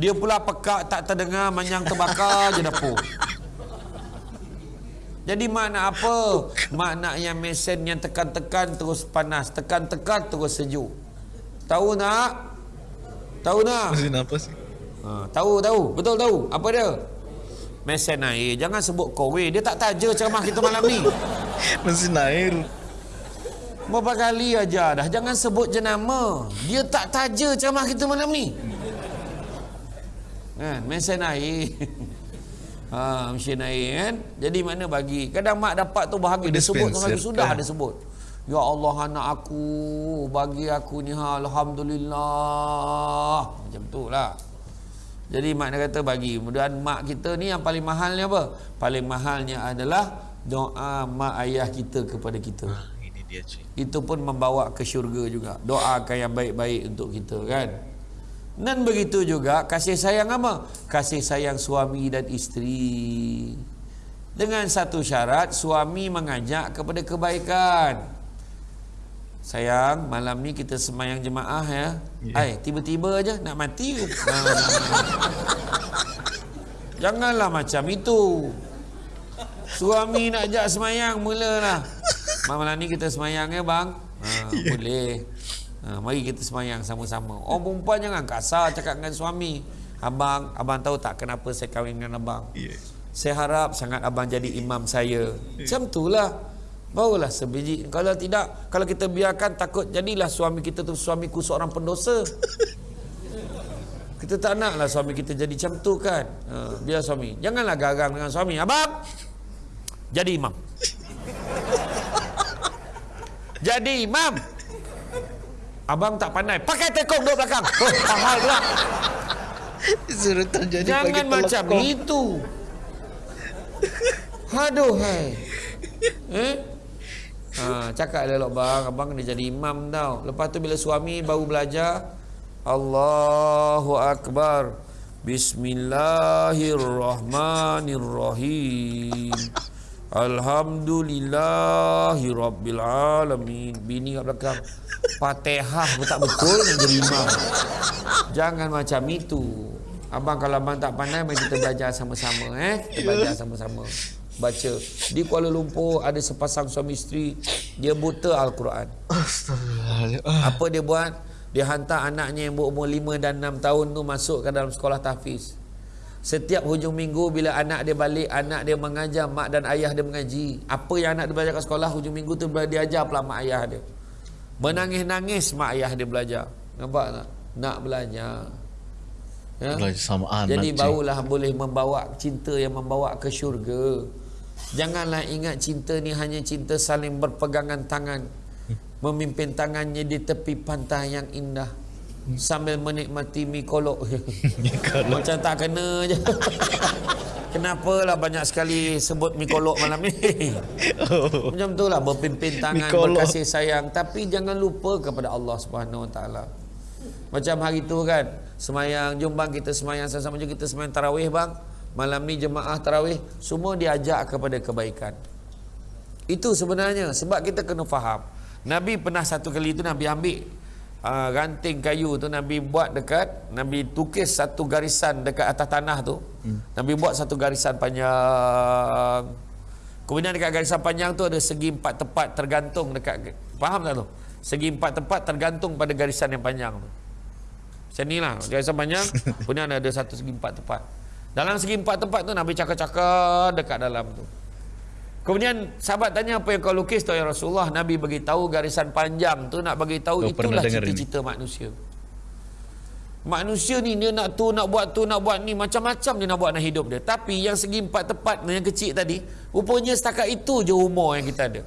Dia pula pekak tak terdengar Manyang terbakar [laughs] je dapur jadi mak nak apa? Mak nak yang mesin yang tekan-tekan terus panas, tekan-tekan terus sejuk. Tahu nak? Tahu nak? Apa sih? Ha, tahu tahu, betul tahu. Apa dia? Mesin air. Jangan sebut kowe. Dia tak taja ceramah kita malam ni. [laughs] Mesin air. Berapa kali aja dah. Jangan sebut jenama. Dia tak taja ceramah kita malam ni. Kan, mesin air. [laughs] Ha, mesin air kan. Jadi mana bagi. Kadang mak dapat tu bahagia. Dia sebut tu sudah kan? dia sebut. Ya Allah anak aku. Bagi aku ni ha, Alhamdulillah. Macam tu lah. Jadi mak dia kata bagi. Kemudian mak kita ni yang paling mahalnya apa? Paling mahalnya adalah doa mak ayah kita kepada kita. Ah, ini dia cuy. Itu pun membawa ke syurga juga. Doakan yang baik-baik untuk kita kan. Dan begitu juga kasih sayang apa? Kasih sayang suami dan isteri. Dengan satu syarat suami mengajak kepada kebaikan. Sayang, malam ni kita semayang jemaah ya. Ai, tiba-tiba aja nak mati. Janganlah macam itu. Suami nak ajak semayang mulalah. Malam ni kita semayang ya bang. Ha, boleh. Ha, mari kita semayang sama-sama. Oh perempuan jangan kasar cakap dengan suami. Abang, abang tahu tak kenapa saya kahwin dengan abang? Ya. Saya harap sangat abang jadi imam saya. Macam itulah. Barulah sebiji. Kalau tidak, kalau kita biarkan takut jadilah suami kita tu suamiku seorang pendosa. Kita tak naklah suami kita jadi macam tu kan. Ha, biar suami. Janganlah garang dengan suami. Abang, jadi imam. jadi imam. Abang tak pandai. Pakai tekong duduk belakang. Oh, pahal pula. Suruh terjadi Jangan macam itu. Aduh, hai. Eh? Ha, cakap elok bang, abang kena jadi imam tau. Lepas tu bila suami baru belajar, Allahu Akbar. Bismillahirrahmanirrahim. Alhamdulillahi Rabbil Alamin. Bini kat belakang. Fatihah pun tak betul nak jadi imam. Jangan macam itu. Abang kalau abang tak pandai, mari kita belajar sama-sama. Eh? Kita belajar sama-sama. Baca. Di Kuala Lumpur ada sepasang suami isteri. Dia buta Al-Quran. Apa dia buat? Dia hantar anaknya yang berumur 5 dan 6 tahun tu masuk ke dalam sekolah tahfiz. Setiap hujung minggu bila anak dia balik, anak dia mengajar, mak dan ayah dia mengaji. Apa yang anak dia belajar kat sekolah, hujung minggu tu dia ajar pula mak ayah dia. Menangis-nangis mak ayah dia belajar. Nampak tak? Nak belajar. Ya? Belajar sama anak. Jadi barulah boleh membawa cinta yang membawa ke syurga. Janganlah ingat cinta ni hanya cinta saling berpegangan tangan. Memimpin tangannya di tepi pantai yang indah. Sambil menikmati mi [laughs] kolok. Macam tak kena je. [laughs] Kenapalah banyak sekali sebut mi kolok malam ni? [laughs] Macam tu lah berpimpin tangan, berkasih sayang. Tapi jangan lupa kepada Allah Subhanahu Wa Taala. Macam hari tu kan, semayang, jom bang kita semayang sama-sama jom kita semayang tarawih bang. Malam ni jemaah tarawih, semua diajak kepada kebaikan. Itu sebenarnya sebab kita kena faham. Nabi pernah satu kali tu Nabi ambil uh, ranting kayu tu Nabi buat dekat Nabi tukis satu garisan dekat atas tanah tu. Hmm. Nabi buat satu garisan panjang. Kemudian dekat garisan panjang tu ada segi empat tepat tergantung dekat faham tak tu? Segi empat tepat tergantung pada garisan yang panjang tu. Macam ni lah Garisan panjang [laughs] Kemudian ada satu segi empat tepat Dalam segi empat tepat tu Nabi cakap-cakap Dekat dalam tu Kemudian sahabat tanya apa yang kau lukis tu ya Rasulullah Nabi bagi tahu garisan panjang tu nak bagi tahu itulah cita-cita manusia. Manusia ni dia nak tu nak buat tu nak buat ni macam-macam dia nak buat nak hidup dia. Tapi yang segi empat tepat yang kecil tadi rupanya setakat itu je umur yang kita ada.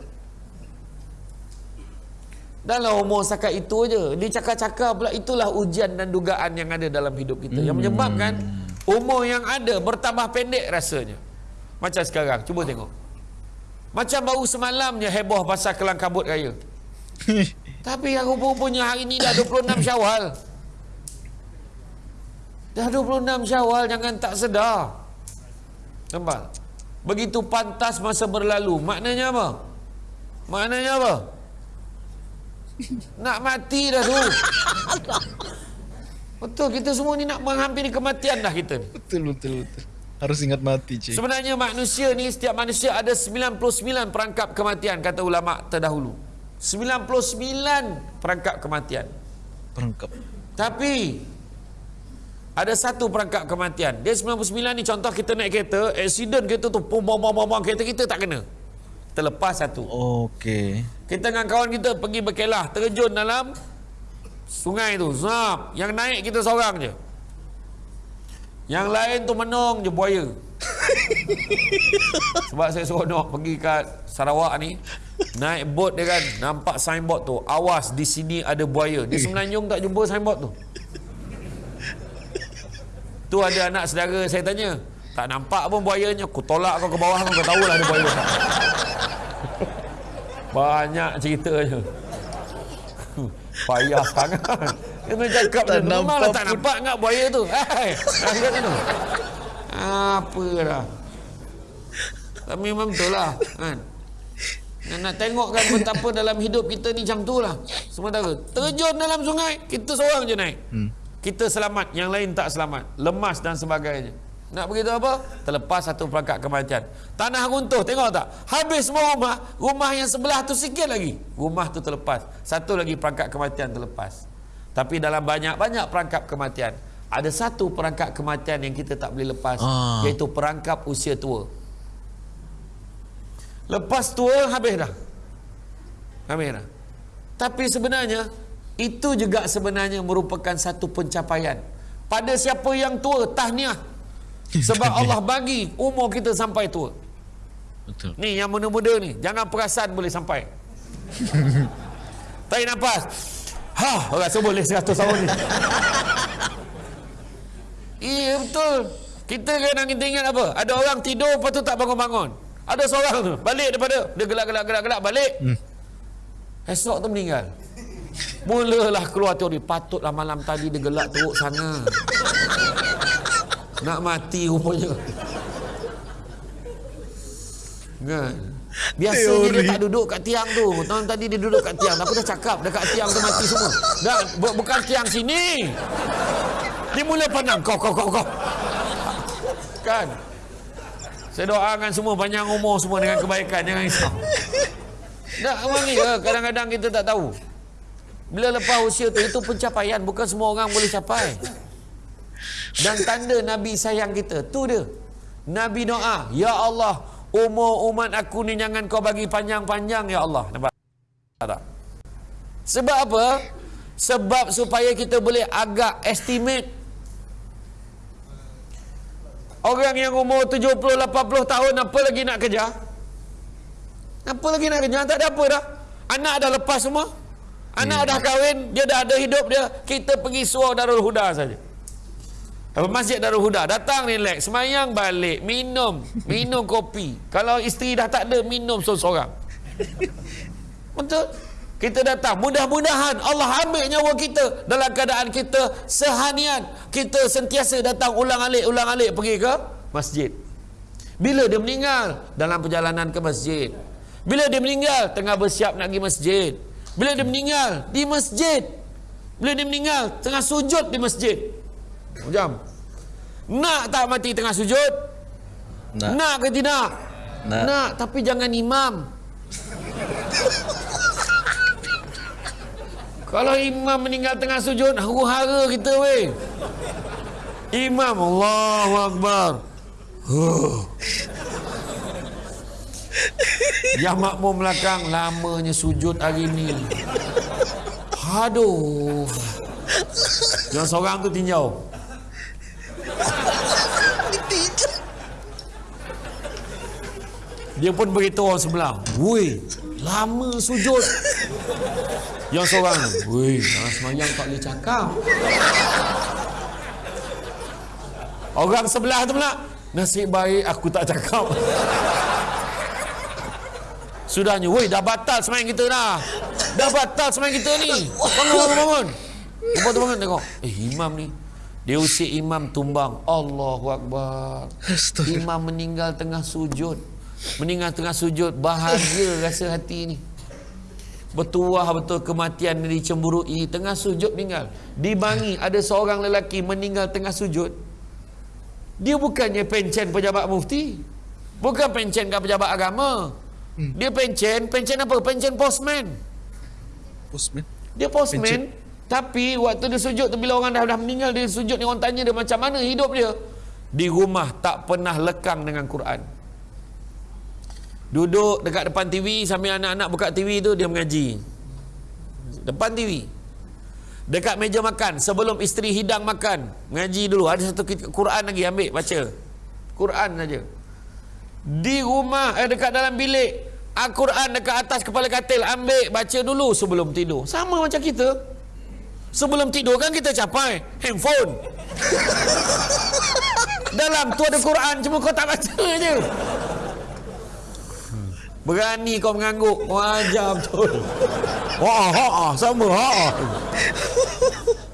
Dalam umur setakat itu je Dia cakap-cakap pula Itulah ujian dan dugaan yang ada dalam hidup kita Yang menyebabkan Umur yang ada bertambah pendek rasanya Macam sekarang Cuba tengok Macam baru semalam je heboh pasal kelang kabut raya [laughs] Tapi yang rupa-rupanya hari ni dah 26 syawal Dah 26 syawal Jangan tak sedar Nampak? Begitu pantas masa berlalu Maknanya apa? Maknanya apa? [laughs] Nak mati dah tu. Betul kita semua ni nak menghampiri kematian dah kita betul betul betul. Harus ingat mati, cik. Sebenarnya manusia ni setiap manusia ada 99 perangkap kematian kata ulama terdahulu. 99 perangkap kematian. Perangkap. Tapi ada satu perangkap kematian. Dia 99 ni contoh kita naik kereta, accident kereta tu pum bom bom bom bom, kereta kita tak kena. Terlepas satu. Okey. Kita dengan kawan kita pergi berkelah, terjun dalam sungai tu. Zap. Yang naik kita seorang je. Yang lain tu menung je buaya. [laughs] Sebab saya seronok pergi kat Sarawak ni. Naik bot dia kan. Nampak signboard tu. Awas di sini ada buaya. Dia semenanjung tak jumpa signboard tu. Tu ada anak saudara saya tanya. Tak nampak pun buayanya. Aku tolak kau ke bawah kau tahulah ada buaya. [laughs] Banyak ceritanya. Payah sangat. [laughs] Macam cakap Tak memanglah nampak tak pun. nampak enggak buaya tu. [laughs] Hai. Angkat tu. Apa dah. Tapi memang betul lah. Kan? Nak tengok kan betapa dalam hidup kita ni macam tu lah. Sementara terjun dalam sungai, kita seorang je naik. Hmm. Kita selamat, yang lain tak selamat. Lemas dan sebagainya. Nak begitu apa? Terlepas satu perangkat kematian. Tanah runtuh, tengok tak? Habis semua rumah, rumah yang sebelah tu sikit lagi. Rumah tu terlepas. Satu lagi perangkat kematian terlepas. Tapi dalam banyak-banyak perangkap kematian, ada satu perangkap kematian yang kita tak boleh lepas, Ah. iaitu perangkap usia tua. Lepas tua habis dah. Habis dah. Tapi sebenarnya itu juga sebenarnya merupakan satu pencapaian. Pada siapa yang tua, tahniah. [laughs] Sebab Allah bagi umur kita sampai tua. Betul. Ni yang muda-muda ni, jangan perasan boleh sampai. [laughs] Tarik nafas. Ha, rasa boleh 100 tahun ni. [laughs] Iya betul. Kita kadang kita ingat apa? Ada orang tidur lepas tu tak bangun-bangun. Ada seorang tu balik daripada dia gelak-gelak gelak-gelak balik. Hmm. Esok tu meninggal. Mulalah keluar teori patutlah malam tadi dia gelak teruk sana. Nak mati rupanya. Kan? Biasanya dia tak duduk kat tiang tu. Tahun tadi dia duduk kat tiang. Apa dah cakap dekat tiang tu mati semua. Dah bukan tiang sini. Dia mula pandang kau kau kau kau. Kan? Saya doakan semua panjang umur semua dengan kebaikan jangan risau. Tak memang ni kadang-kadang kita tak tahu. Bila lepas usia tu itu pencapaian bukan semua orang boleh capai. Dan tanda Nabi sayang kita tu dia. Nabi doa, ya Allah, umur umat aku ni jangan kau bagi panjang-panjang ya Allah. Nampak? Tak? Sebab apa? Sebab supaya kita boleh agak estimate Orang yang umur 70 80 tahun apa lagi nak kerja? Apa lagi nak kerja? Tak ada apa dah. Anak dah lepas semua. Anak yeah. dah kahwin, dia dah ada hidup dia. Kita pergi suar Darul Huda saja. Masjid Darul Huda datang relax, semayang balik, minum, minum kopi. Kalau isteri dah tak ada, minum seorang-seorang. [laughs] Betul? Kita datang, mudah-mudahan Allah ambil nyawa kita dalam keadaan kita sehanian. Kita sentiasa datang ulang-alik, ulang-alik pergi ke masjid. Bila dia meninggal dalam perjalanan ke masjid. Bila dia meninggal tengah bersiap nak pergi masjid. Bila dia meninggal di masjid. Bila dia meninggal tengah sujud di masjid. Jam. Nak tak mati tengah sujud? Nak. Nak ke tidak? Nak. Nak, tapi jangan imam. Kalau imam meninggal tengah sujud, huru-hara kita weh. Imam Allahu Akbar. Huh. Yang makmum belakang lamanya sujud hari ni. Aduh. Yang seorang tu tinjau. [laughs] Dia pun beritahu orang sebelah. Woi, lama sujud. Yang seorang Dalam semayang tak boleh cakap. Orang sebelah tu pula Nasib baik aku tak cakap. Sudahnya Weh dah batal semayang kita dah. Dah batal semayang kita ni. Bangun bangun bangun. Lepas tu bangun tengok. Eh imam ni dia usik imam tumbang. Allahu Akbar. Imam meninggal tengah sujud. Meninggal tengah sujud Bahagia rasa hati ni. Bertuah betul kematian yang dicemburui. Tengah sujud meninggal. Dibangi ada seorang lelaki meninggal tengah sujud. Dia bukannya pencen pejabat mufti. Bukan pencen ke pejabat agama. Hmm. dia pencen pencen apa? Pencen postman. Postman? Dia postman. Pencen. Tapi waktu dia sujud tu bila orang dah, dah meninggal dia sujud ni orang tanya dia macam mana hidup dia di rumah tak pernah lekang dengan Quran Duduk dekat depan TV sambil anak-anak buka TV tu dia mengaji. Depan TV. Dekat meja makan sebelum isteri hidang makan, mengaji dulu. Ada satu Quran lagi ambil baca. Quran saja. Di rumah eh, dekat dalam bilik Al-Quran dekat atas kepala katil ambil baca dulu sebelum tidur. Sama macam kita. Sebelum tidur kan kita capai handphone. [laughs] dalam tu ada Quran cuma kau tak baca je. Berani kau mengangguk Wajar betul Haa haa sama haa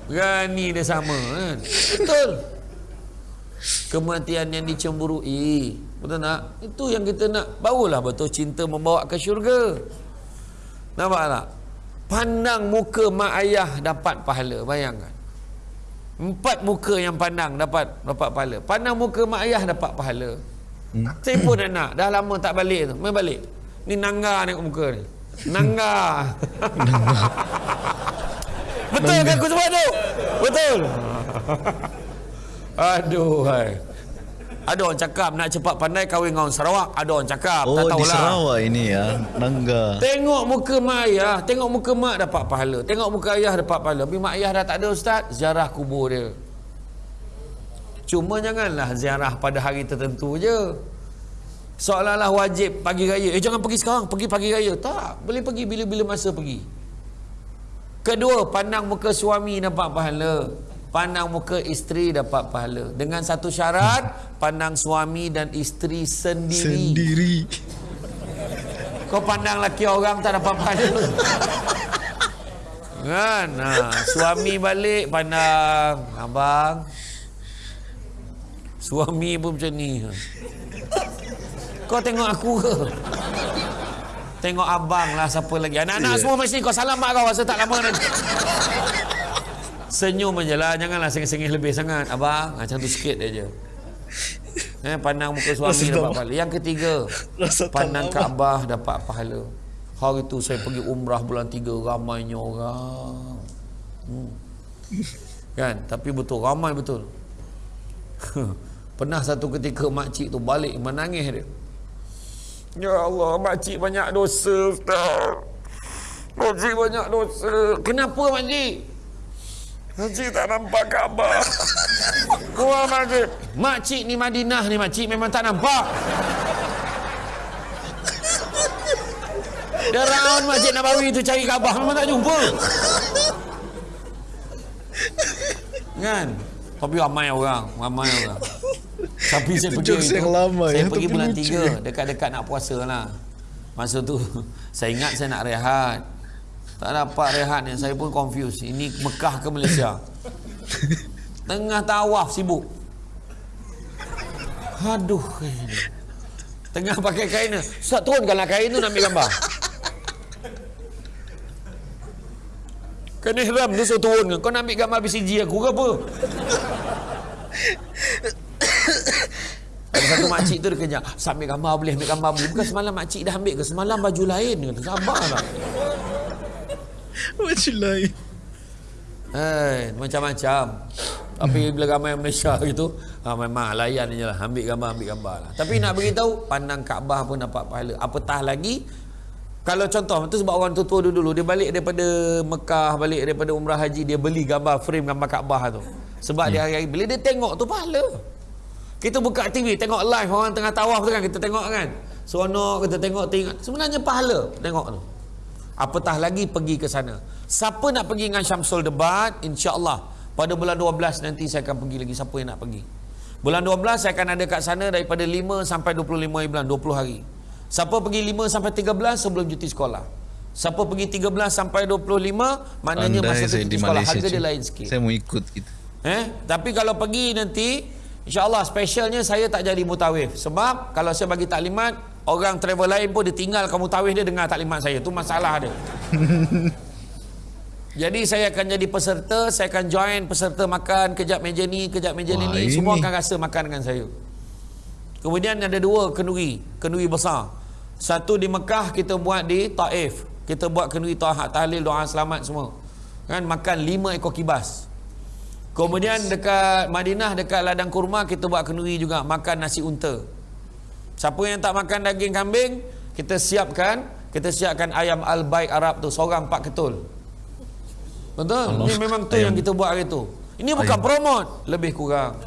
Berani dia sama kan Betul Kematian yang dicemburui Betul tak? Itu yang kita nak Barulah betul cinta membawa ke syurga Nampak tak? Pandang muka mak ayah dapat pahala Bayangkan Empat muka yang pandang dapat dapat pahala Pandang muka mak ayah dapat pahala hmm. Saya pun anak Dah lama tak balik tu Main balik Ni nangga tengok muka ni. Nangga. Betul kan aku sebut tu? Betul. [laughs] Aduh hai. Ada orang cakap nak cepat pandai kahwin dengan orang Sarawak. Ada orang cakap. Oh, tak tahulah. di Sarawak ini ya. Nangga. Tengok muka mak ayah. Tengok muka mak dapat pahala. Tengok muka ayah dapat pahala. Tapi mak ayah dah tak ada ustaz. Ziarah kubur dia. Cuma janganlah ziarah pada hari tertentu je seolah-olah wajib pagi raya eh jangan pergi sekarang pergi pagi raya tak boleh pergi bila-bila masa pergi Kedua, pandang muka suami dapat pahala. Pandang muka isteri dapat pahala. Dengan satu syarat, pandang suami dan isteri sendiri. Sendiri. Kau pandang laki orang tak dapat pahala. kan? Ha, suami balik pandang abang. Suami pun macam ni. Kau tengok aku ke? Tengok abang lah siapa lagi. Anak-anak Ya. semua mesti kau salam mak kau rasa tak lama nanti. Senyum je lah. Janganlah sengih-sengih lebih sangat. Abang, macam tu sikit aja. Eh, pandang muka suami dapat pahala. Yang ketiga, pandang. Kaabah dapat pahala. Hari tu saya pergi umrah bulan tiga, ramainya orang. Hmm. Kan? Tapi betul, ramai betul. [laughs] Pernah satu ketika makcik tu balik menangis dia. Ya Allah, makcik banyak dosa, Ustaz. Makcik banyak dosa. Kenapa makcik? Makcik tak nampak Kaabah. [laughs] Keluar makcik. Makcik ni Madinah ni makcik memang tak nampak. Dia round Masjid Nabawi tu cari Kaabah memang tak jumpa. Kan? Tapi ramai orang, ramai orang. Tapi saya Itu pergi yang lama saya ya, pergi tapi bulan tiga dekat-dekat nak puasa lah. Masa tu [laughs] saya ingat saya nak rehat. Tak dapat rehat ni saya pun confused. Ini Mekah ke Malaysia? [laughs] Tengah tawaf sibuk. Aduh. ini. Tengah pakai kain ni. Ustaz turunkanlah kain tu nak ambil gambar. Kan ihram tu suruh turun Kau nak ambil gambar BCG aku ke apa? Ada satu makcik tu dia Ustaz ambil gambar boleh ambil gambar boleh Bukan semalam makcik dah ambil ke Semalam baju lain kata Sabarlah [laughs] Macam lain. Eh, macam-macam. Tapi bila ramai Malaysia [laughs] gitu, ha, memang layan je lah. Ambil gambar, ambil gambar lah. Tapi nak beritahu, pandang Kaabah pun dapat pahala. Apatah lagi, kalau contoh, tu sebab orang tua-tua dulu, dia balik daripada Mekah, balik daripada Umrah Haji, dia beli gambar frame gambar Kaabah tu. Sebab dia hari-hari, bila dia tengok tu pahala. Kita buka TV, tengok live orang tengah tawaf tu kan, kita tengok kan. Seronok, kita tengok, tengok. Sebenarnya pahala tengok tu. Apatah lagi pergi ke sana. Siapa nak pergi dengan Syamsul Debat, insya-Allah pada bulan 12 nanti saya akan pergi lagi siapa yang nak pergi. Bulan 12 saya akan ada kat sana daripada 5 sampai 25 bulan, 20 hari. Siapa pergi 5 sampai 13 sebelum cuti sekolah. Siapa pergi 13 sampai 25 maknanya masa tu saya cuti di sekolah Malaysia. harga dia lain sikit. Saya mau ikut gitu. Eh, tapi kalau pergi nanti InsyaAllah specialnya saya tak jadi mutawif Sebab kalau saya bagi taklimat Orang travel lain pun dia tinggalkan mutawif dia dengar taklimat saya. Itu masalah dia. [laughs] Jadi saya akan jadi peserta Saya akan join peserta makan Kejap meja ni, kejap meja Wah, ni. Semua ini. akan rasa makan dengan saya. Kemudian ada dua kenduri Kenduri besar. Satu di Mekah kita buat di Taif. Kita buat kenduri tahat tahlil doa selamat semua. Kan makan lima ekor kibas. Kemudian dekat Madinah dekat ladang kurma kita buat kenduri juga. Makan nasi unta. Siapa yang tak makan daging kambing, kita siapkan, kita siapkan ayam al-baik Arab tu seorang empat ketul. Betul? Allah. Ini memang tu Ayam. yang kita buat hari tu. Ini bukan Ayam. promote, lebih kurang. [laughs]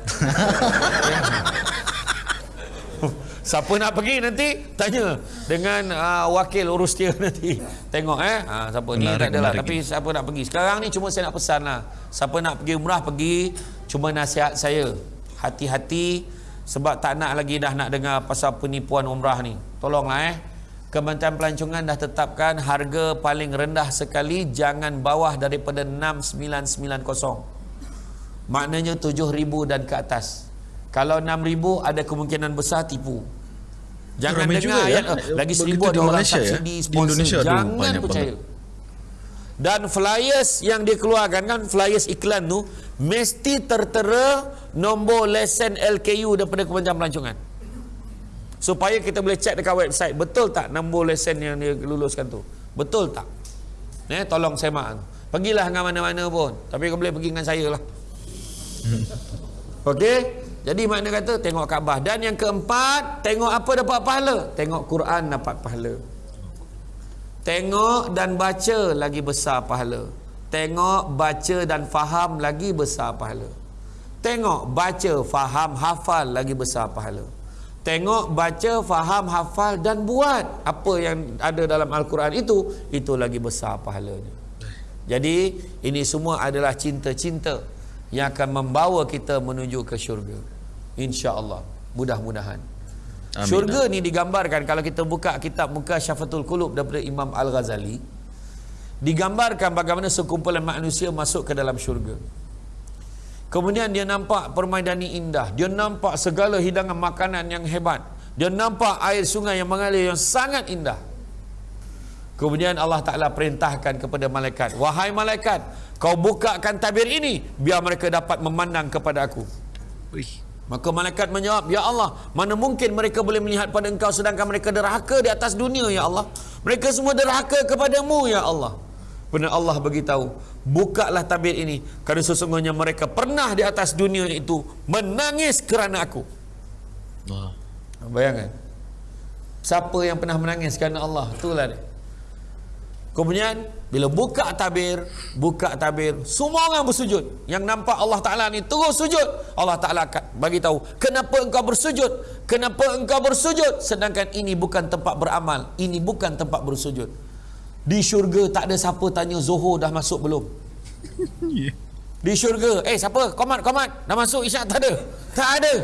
Siapa nak pergi nanti tanya dengan uh, wakil urus dia nanti. Tengok eh. Ha, siapa ni Menarik, tak adalah menarik. tapi siapa nak pergi. Sekarang ni cuma saya nak pesan lah. Siapa nak pergi umrah pergi. Cuma nasihat saya. Hati-hati sebab tak nak lagi dah nak dengar pasal penipuan umrah ni. Tolonglah eh. Kementerian Pelancongan dah tetapkan harga paling rendah sekali jangan bawah daripada 6990. Maknanya 7000 dan ke atas. Kalau 6000 ada kemungkinan besar tipu. Jangan Ramai dengar juga ya. ayat eh, lagi Begitu seribu di ada orang Malaysia ya. subsidi Di sponsor. Indonesia tu Jangan percaya. banget. Dan flyers yang dia keluarkan kan flyers iklan tu mesti tertera nombor lesen LKU daripada Kementerian Pelancongan. Supaya kita boleh check dekat website betul tak nombor lesen yang dia luluskan tu. Betul tak? Eh tolong semak. Pergilah dengan mana-mana pun. Tapi kau boleh pergi dengan saya lah. Okey? Jadi makna kata tengok Kaabah dan yang keempat tengok apa dapat pahala? Tengok Quran dapat pahala. Tengok dan baca lagi besar pahala. Tengok, baca dan faham lagi besar pahala. Tengok, baca, faham, hafal lagi besar pahala. Tengok, baca, faham, hafal dan buat apa yang ada dalam Al-Quran itu, itu lagi besar pahalanya. Jadi ini semua adalah cinta-cinta yang akan membawa kita menuju ke syurga. Insya-Allah. Mudah-mudahan. Amin. Syurga ni digambarkan kalau kita buka kitab Muka Syafatul Qulub daripada Imam Al-Ghazali digambarkan bagaimana sekumpulan manusia masuk ke dalam syurga. Kemudian dia nampak permaidani indah, dia nampak segala hidangan makanan yang hebat, dia nampak air sungai yang mengalir yang sangat indah. Kemudian Allah Ta'ala perintahkan kepada malaikat, Wahai malaikat, kau bukakan tabir ini, biar mereka dapat memandang kepada aku. Wih. Maka malaikat menjawab, Ya Allah, mana mungkin mereka boleh melihat pada engkau sedangkan mereka derhaka di atas dunia, Ya Allah. Mereka semua derhaka kepadamu, Ya Allah. Benar Allah beritahu, bukalah tabir ini, kerana sesungguhnya mereka pernah di atas dunia itu menangis kerana aku. Wah. Bayangkan. Siapa yang pernah menangis kerana Allah? Itulah dia. Kemudian bila buka tabir, buka tabir, semua orang bersujud. Yang nampak Allah Taala ni terus sujud. Allah Taala bagi tahu, "Kenapa engkau bersujud? Kenapa engkau bersujud sedangkan ini bukan tempat beramal, ini bukan tempat bersujud." Di syurga tak ada siapa tanya Zuhur dah masuk belum. [laughs] Di syurga, eh siapa? Komat, komat. Dah masuk isyak tak ada. Tak ada.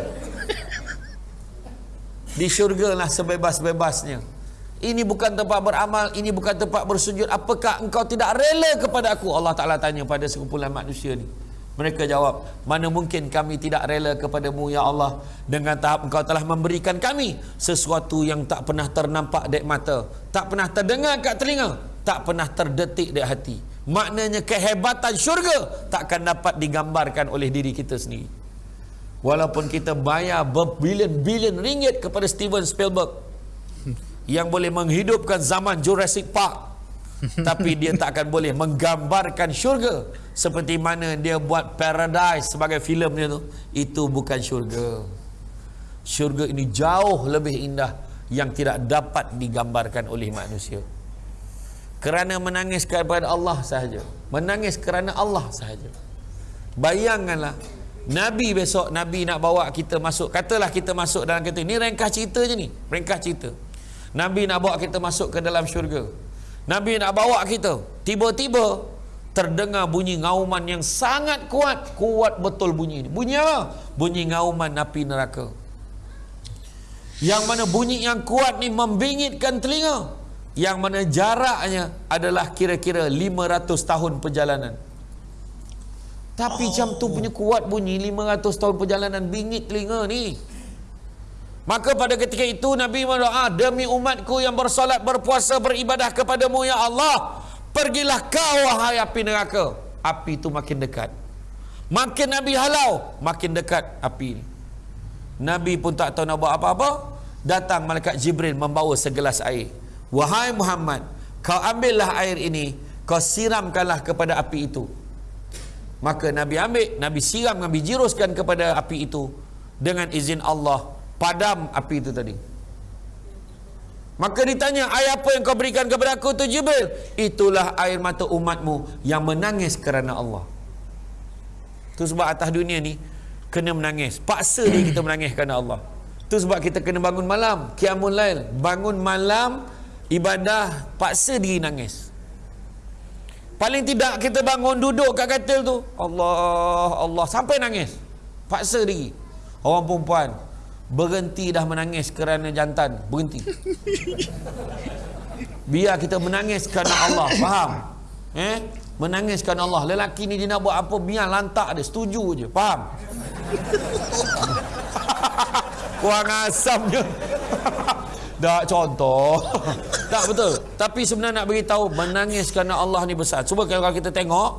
[laughs] Di syurga lah sebebas-bebasnya. Ini bukan tempat beramal, ini bukan tempat bersujud. Apakah engkau tidak rela kepada aku? Allah Ta'ala tanya pada sekumpulan manusia ni. Mereka jawab, mana mungkin kami tidak rela kepadamu ya Allah dengan tahap engkau telah memberikan kami sesuatu yang tak pernah ternampak dek mata, tak pernah terdengar kat telinga, tak pernah terdetik dek hati. Maknanya kehebatan syurga takkan dapat digambarkan oleh diri kita sendiri. Walaupun kita bayar berbilion-bilion ringgit kepada Steven Spielberg yang boleh menghidupkan zaman Jurassic Park. [laughs] Tapi dia tak akan boleh menggambarkan syurga seperti mana dia buat Paradise sebagai filem dia tu. Itu bukan syurga. Syurga ini jauh lebih indah yang tidak dapat digambarkan oleh manusia. Kerana menangis kepada Allah sahaja. Menangis kerana Allah sahaja. Bayangkanlah Nabi besok Nabi nak bawa kita masuk katalah kita masuk dalam kereta. Ni ringkas cerita je ni. Ringkas cerita Nabi nak bawa kita masuk ke dalam syurga. Nabi nak bawa kita. Tiba-tiba terdengar bunyi ngauman yang sangat kuat. Kuat betul bunyi ini. Bunyi apa? bunyi ngauman api neraka. Yang mana bunyi yang kuat ni membingitkan telinga. Yang mana jaraknya adalah kira-kira 500 tahun perjalanan. Tapi jam tu punya kuat bunyi 500 tahun perjalanan bingit telinga ni Maka pada ketika itu Nabi berdoa demi umatku yang bersolat, berpuasa, beribadah kepadamu ya Allah. Pergilah kau wahai api neraka. Api itu makin dekat. Makin Nabi halau, makin dekat api ini. Nabi pun tak tahu nak buat apa-apa. Datang malaikat Jibril membawa segelas air. Wahai Muhammad, kau ambillah air ini, kau siramkanlah kepada api itu. Maka Nabi ambil, Nabi siram, Nabi jiruskan kepada api itu dengan izin Allah padam api itu tadi. Maka ditanya air apa yang kau berikan kepada aku tu Jibril? Itulah air mata umatmu yang menangis kerana Allah. Tu sebab atas dunia ni kena menangis. Paksa dia kita menangis kerana Allah. Tu sebab kita kena bangun malam kiamun lail. Bangun malam ibadah paksa diri nangis. Paling tidak kita bangun duduk kat katil tu Allah Allah sampai nangis. Paksa diri. Orang perempuan berhenti dah menangis kerana jantan. Berhenti. Biar kita menangis kerana Allah. Faham? Eh? Menangis kerana Allah. Lelaki ni dia nak buat apa biar lantak dia. Setuju je. Faham? Kurang asamnya tak contoh. Tak betul. Tapi sebenarnya nak beritahu menangis kerana Allah ni besar. Cuba kalau kita tengok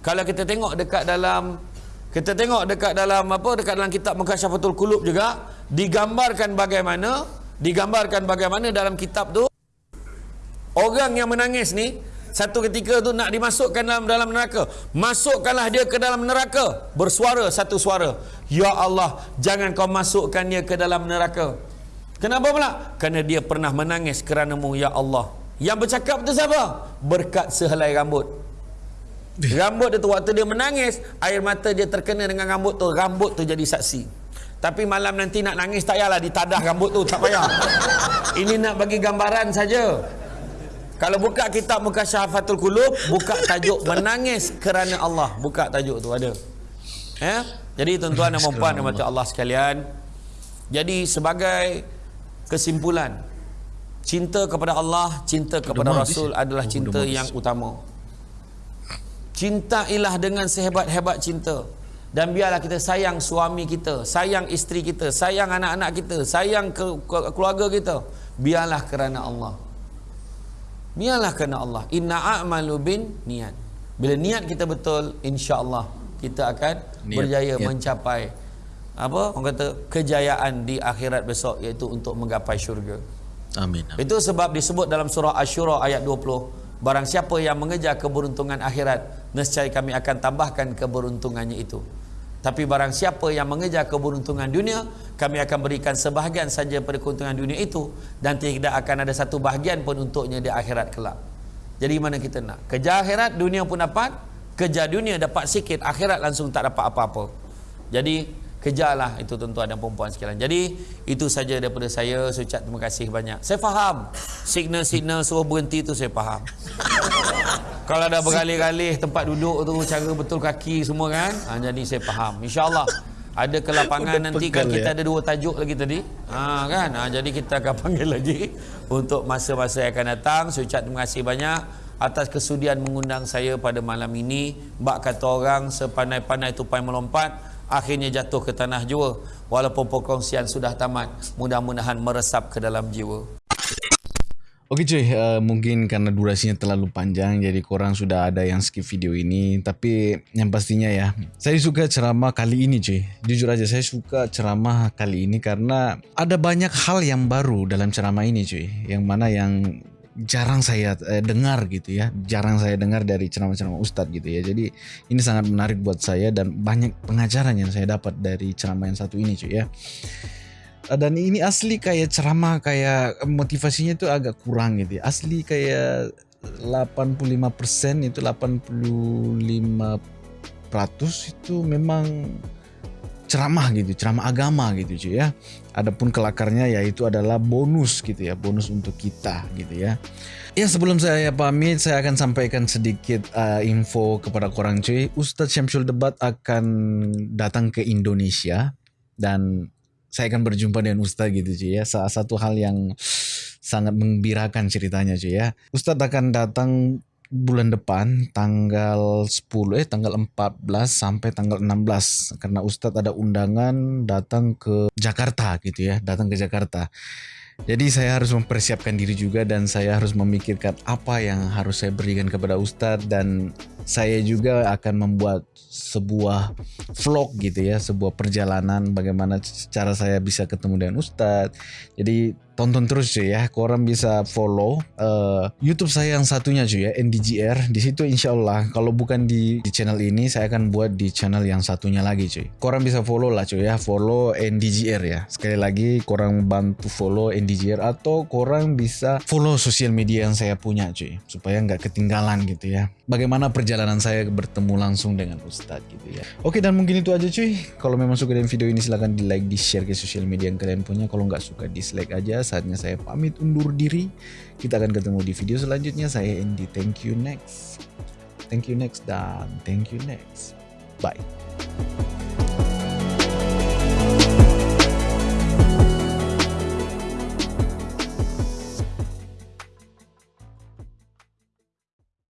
kalau kita tengok dekat dalam kita tengok dekat dalam apa dekat dalam kitab Mukasyafatul Qulub juga digambarkan bagaimana digambarkan bagaimana dalam kitab tu orang yang menangis ni satu ketika tu nak dimasukkan dalam dalam neraka. Masukkanlah dia ke dalam neraka. Bersuara satu suara. Ya Allah jangan kau masukkan dia ke dalam neraka. Kenapa pula? Kerana dia pernah menangis kerana-Mu ya Allah. Yang bercakap tu siapa? Berkat sehelai rambut rambut dia tu waktu dia menangis air mata dia terkena dengan rambut tu rambut tu jadi saksi tapi malam nanti nak nangis tak payahlah ditadah rambut tu tak payah. [laughs] Ini nak bagi gambaran saja. Kalau buka kitab muka syafatul kulub, buka tajuk menangis kerana Allah. Buka tajuk tu ada. Ya? Jadi tuan-tuan dan puan dan mati Allah sekalian. Jadi sebagai kesimpulan, cinta kepada Allah, cinta kepada Rasul adalah Oh, cinta yang utama. Cintailah dengan sehebat-hebat cinta. Dan biarlah kita sayang suami kita, sayang isteri kita, sayang anak-anak kita, sayang ke, ke, keluarga kita. Biarlah kerana Allah. Biarlah kerana Allah. Inna a'malu bin niat. Bila niat kita betul, insya-Allah kita akan Niat, berjaya niat. mencapai apa orang kata kejayaan di akhirat besok iaitu untuk menggapai syurga. Amin. Itu sebab disebut dalam surah Asy-Syura ayat 20, barang siapa yang mengejar keberuntungan akhirat, nescaya kami akan tambahkan keberuntungannya itu. Tapi barang siapa yang mengejar keberuntungan dunia, kami akan berikan sebahagian saja pada keuntungan dunia itu dan tidak akan ada satu bahagian pun untuknya di akhirat kelak. Jadi mana kita nak? Kejar akhirat, dunia pun dapat. Kejar dunia dapat sikit, akhirat langsung tak dapat apa-apa. Jadi kejarlah itu tuan-tuan dan perempuan sekalian. Jadi itu saja daripada saya. Saya ucap terima kasih banyak. Saya faham signal-signal suruh berhenti tu saya faham. [laughs] Kalau dah bergalih-galih tempat duduk tu cara betul kaki semua kan. Ha, jadi saya faham. InsyaAllah ada kelapangan Udah nanti kan kita ya. ada dua tajuk lagi tadi. Ha, kan. Ha, jadi kita akan [laughs] panggil lagi untuk masa-masa yang akan datang. Saya ucap terima kasih banyak atas kesudian mengundang saya pada malam ini. Bak kata orang sepandai-pandai tupai melompat akhirnya jatuh ke tanah jua. Walaupun perkongsian sudah tamat mudah-mudahan meresap ke dalam jiwa. Oke cuy, uh, mungkin karena durasinya terlalu panjang jadi korang sudah ada yang skip video ini. Tapi yang pastinya ya saya suka ceramah kali ini cuy. Jujur aja saya suka ceramah kali ini karena ada banyak hal yang baru dalam ceramah ini cuy. Yang mana yang jarang saya eh, dengar gitu ya. Jarang saya dengar dari ceramah-ceramah ustadz gitu ya. Jadi ini sangat menarik buat saya dan banyak pengajaran yang saya dapat dari ceramah yang satu ini cuy ya. Uh, dan ini asli kayak ceramah kayak motivasinya itu agak kurang gitu ya. Asli kayak 85% itu 85% itu memang ceramah gitu, ceramah agama gitu cuy ya. Adapun kelakarnya yaitu adalah bonus gitu ya, bonus untuk kita gitu ya. Ya sebelum saya pamit saya akan sampaikan sedikit uh, info kepada korang cuy. Ustadz Syamsul Debat akan datang ke Indonesia dan saya akan berjumpa dengan Ustadz gitu cuy ya. Salah satu hal yang sangat menggembirakan ceritanya cuy ya. Ustadz akan datang bulan depan tanggal 10 eh tanggal 14 sampai tanggal 16 karena Ustadz ada undangan datang ke Jakarta gitu ya, datang ke Jakarta. Jadi saya harus mempersiapkan diri juga dan saya harus memikirkan apa yang harus saya berikan kepada Ustadz dan saya juga akan membuat sebuah vlog gitu ya, sebuah perjalanan bagaimana cara saya bisa ketemu dengan Ustadz. Jadi tonton terus cuy ya, korang bisa follow uh, YouTube saya yang satunya cuy ya, NDGR. Di situ insya Allah kalau bukan di, di channel ini saya akan buat di channel yang satunya lagi cuy. Korang bisa follow lah cuy ya, follow NDGR ya. Sekali lagi korang bantu follow NDGR atau korang bisa follow sosial media yang saya punya cuy, supaya nggak ketinggalan gitu ya. Bagaimana perjalanan saya bertemu langsung dengan Ustadz gitu ya. Oke dan mungkin itu aja cuy. Kalau memang suka dengan video ini silahkan di like, di share ke sosial media yang kalian punya. Kalau nggak suka dislike aja. Saatnya saya pamit undur diri. Kita akan ketemu di video selanjutnya. Saya Andy. Thank you next. Thank you next dan thank you next. Bye.